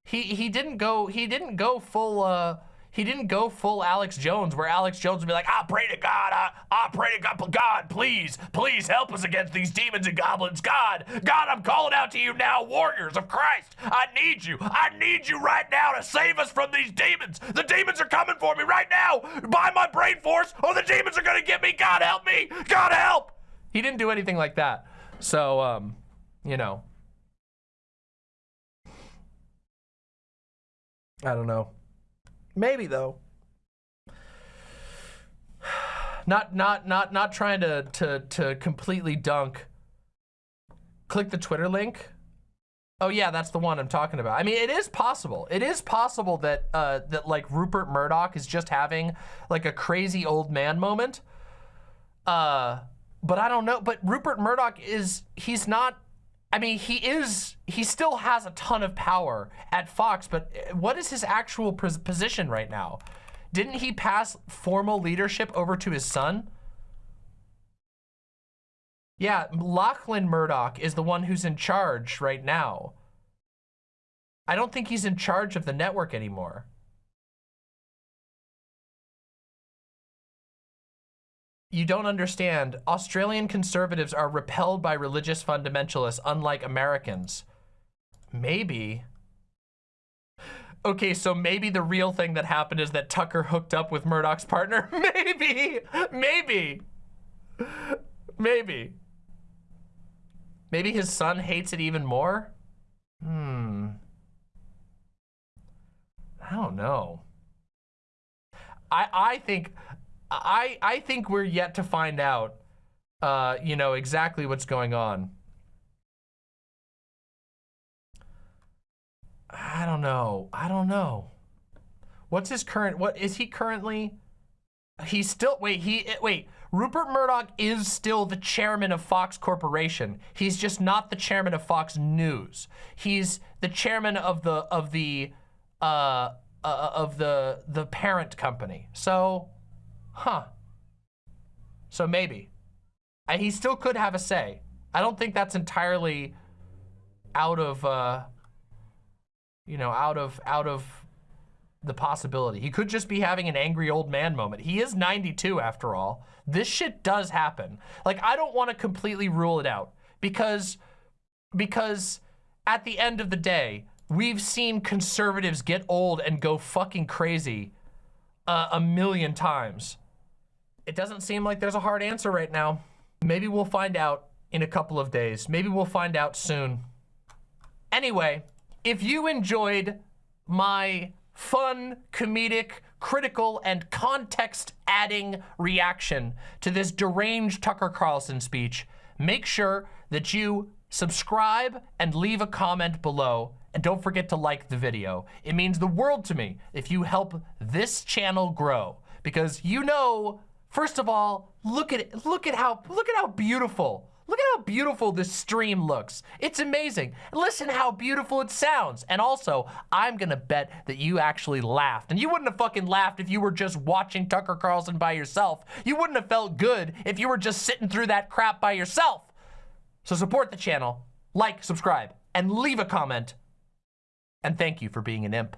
S1: He he didn't go he didn't go full uh he didn't go full Alex Jones, where Alex Jones would be like, I pray to God, I, I pray to God, God, please, please help us against these demons and goblins. God, God, I'm calling out to you now, warriors of Christ. I need you. I need you right now to save us from these demons. The demons are coming for me right now by my brain force, or the demons are gonna get me. God help me. God help. He didn't do anything like that. So, um, you know, I don't know. Maybe though. Not not not not trying to to to completely dunk. Click the Twitter link. Oh yeah, that's the one I'm talking about. I mean, it is possible. It is possible that uh, that like Rupert Murdoch is just having like a crazy old man moment. Uh, but I don't know. But Rupert Murdoch is he's not. I mean, he is. He still has a ton of power at Fox. But uh, what is his actual position right now? Didn't he pass formal leadership over to his son? Yeah, Lachlan Murdoch is the one who's in charge right now. I don't think he's in charge of the network anymore. You don't understand. Australian conservatives are repelled by religious fundamentalists, unlike Americans. Maybe. Okay, so maybe the real thing that happened is that Tucker hooked up with Murdoch's partner. maybe, maybe, maybe. Maybe his son hates it even more? Hmm. I don't know. I I think I I think we're yet to find out uh, you know, exactly what's going on. I don't know. I don't know. What's his current, what is he currently? He's still, wait, he, wait, Rupert Murdoch is still the chairman of Fox Corporation. He's just not the chairman of Fox News. He's the chairman of the, of the, uh, uh of the, the parent company. So, huh. So maybe. And he still could have a say. I don't think that's entirely out of, uh, you know, out of out of the possibility. He could just be having an angry old man moment. He is 92 after all. This shit does happen. Like I don't want to completely rule it out because because at the end of the day, we've seen conservatives get old and go fucking crazy uh, a million times. It doesn't seem like there's a hard answer right now. Maybe we'll find out in a couple of days. Maybe we'll find out soon. Anyway, if you enjoyed my fun, comedic, critical, and context-adding reaction to this deranged Tucker Carlson speech, make sure that you subscribe and leave a comment below. And don't forget to like the video. It means the world to me if you help this channel grow. Because you know, first of all, look at it. Look at how, look at how beautiful Look at how beautiful this stream looks. It's amazing. Listen how beautiful it sounds. And also, I'm gonna bet that you actually laughed. And you wouldn't have fucking laughed if you were just watching Tucker Carlson by yourself. You wouldn't have felt good if you were just sitting through that crap by yourself. So support the channel, like, subscribe, and leave a comment. And thank you for being an imp.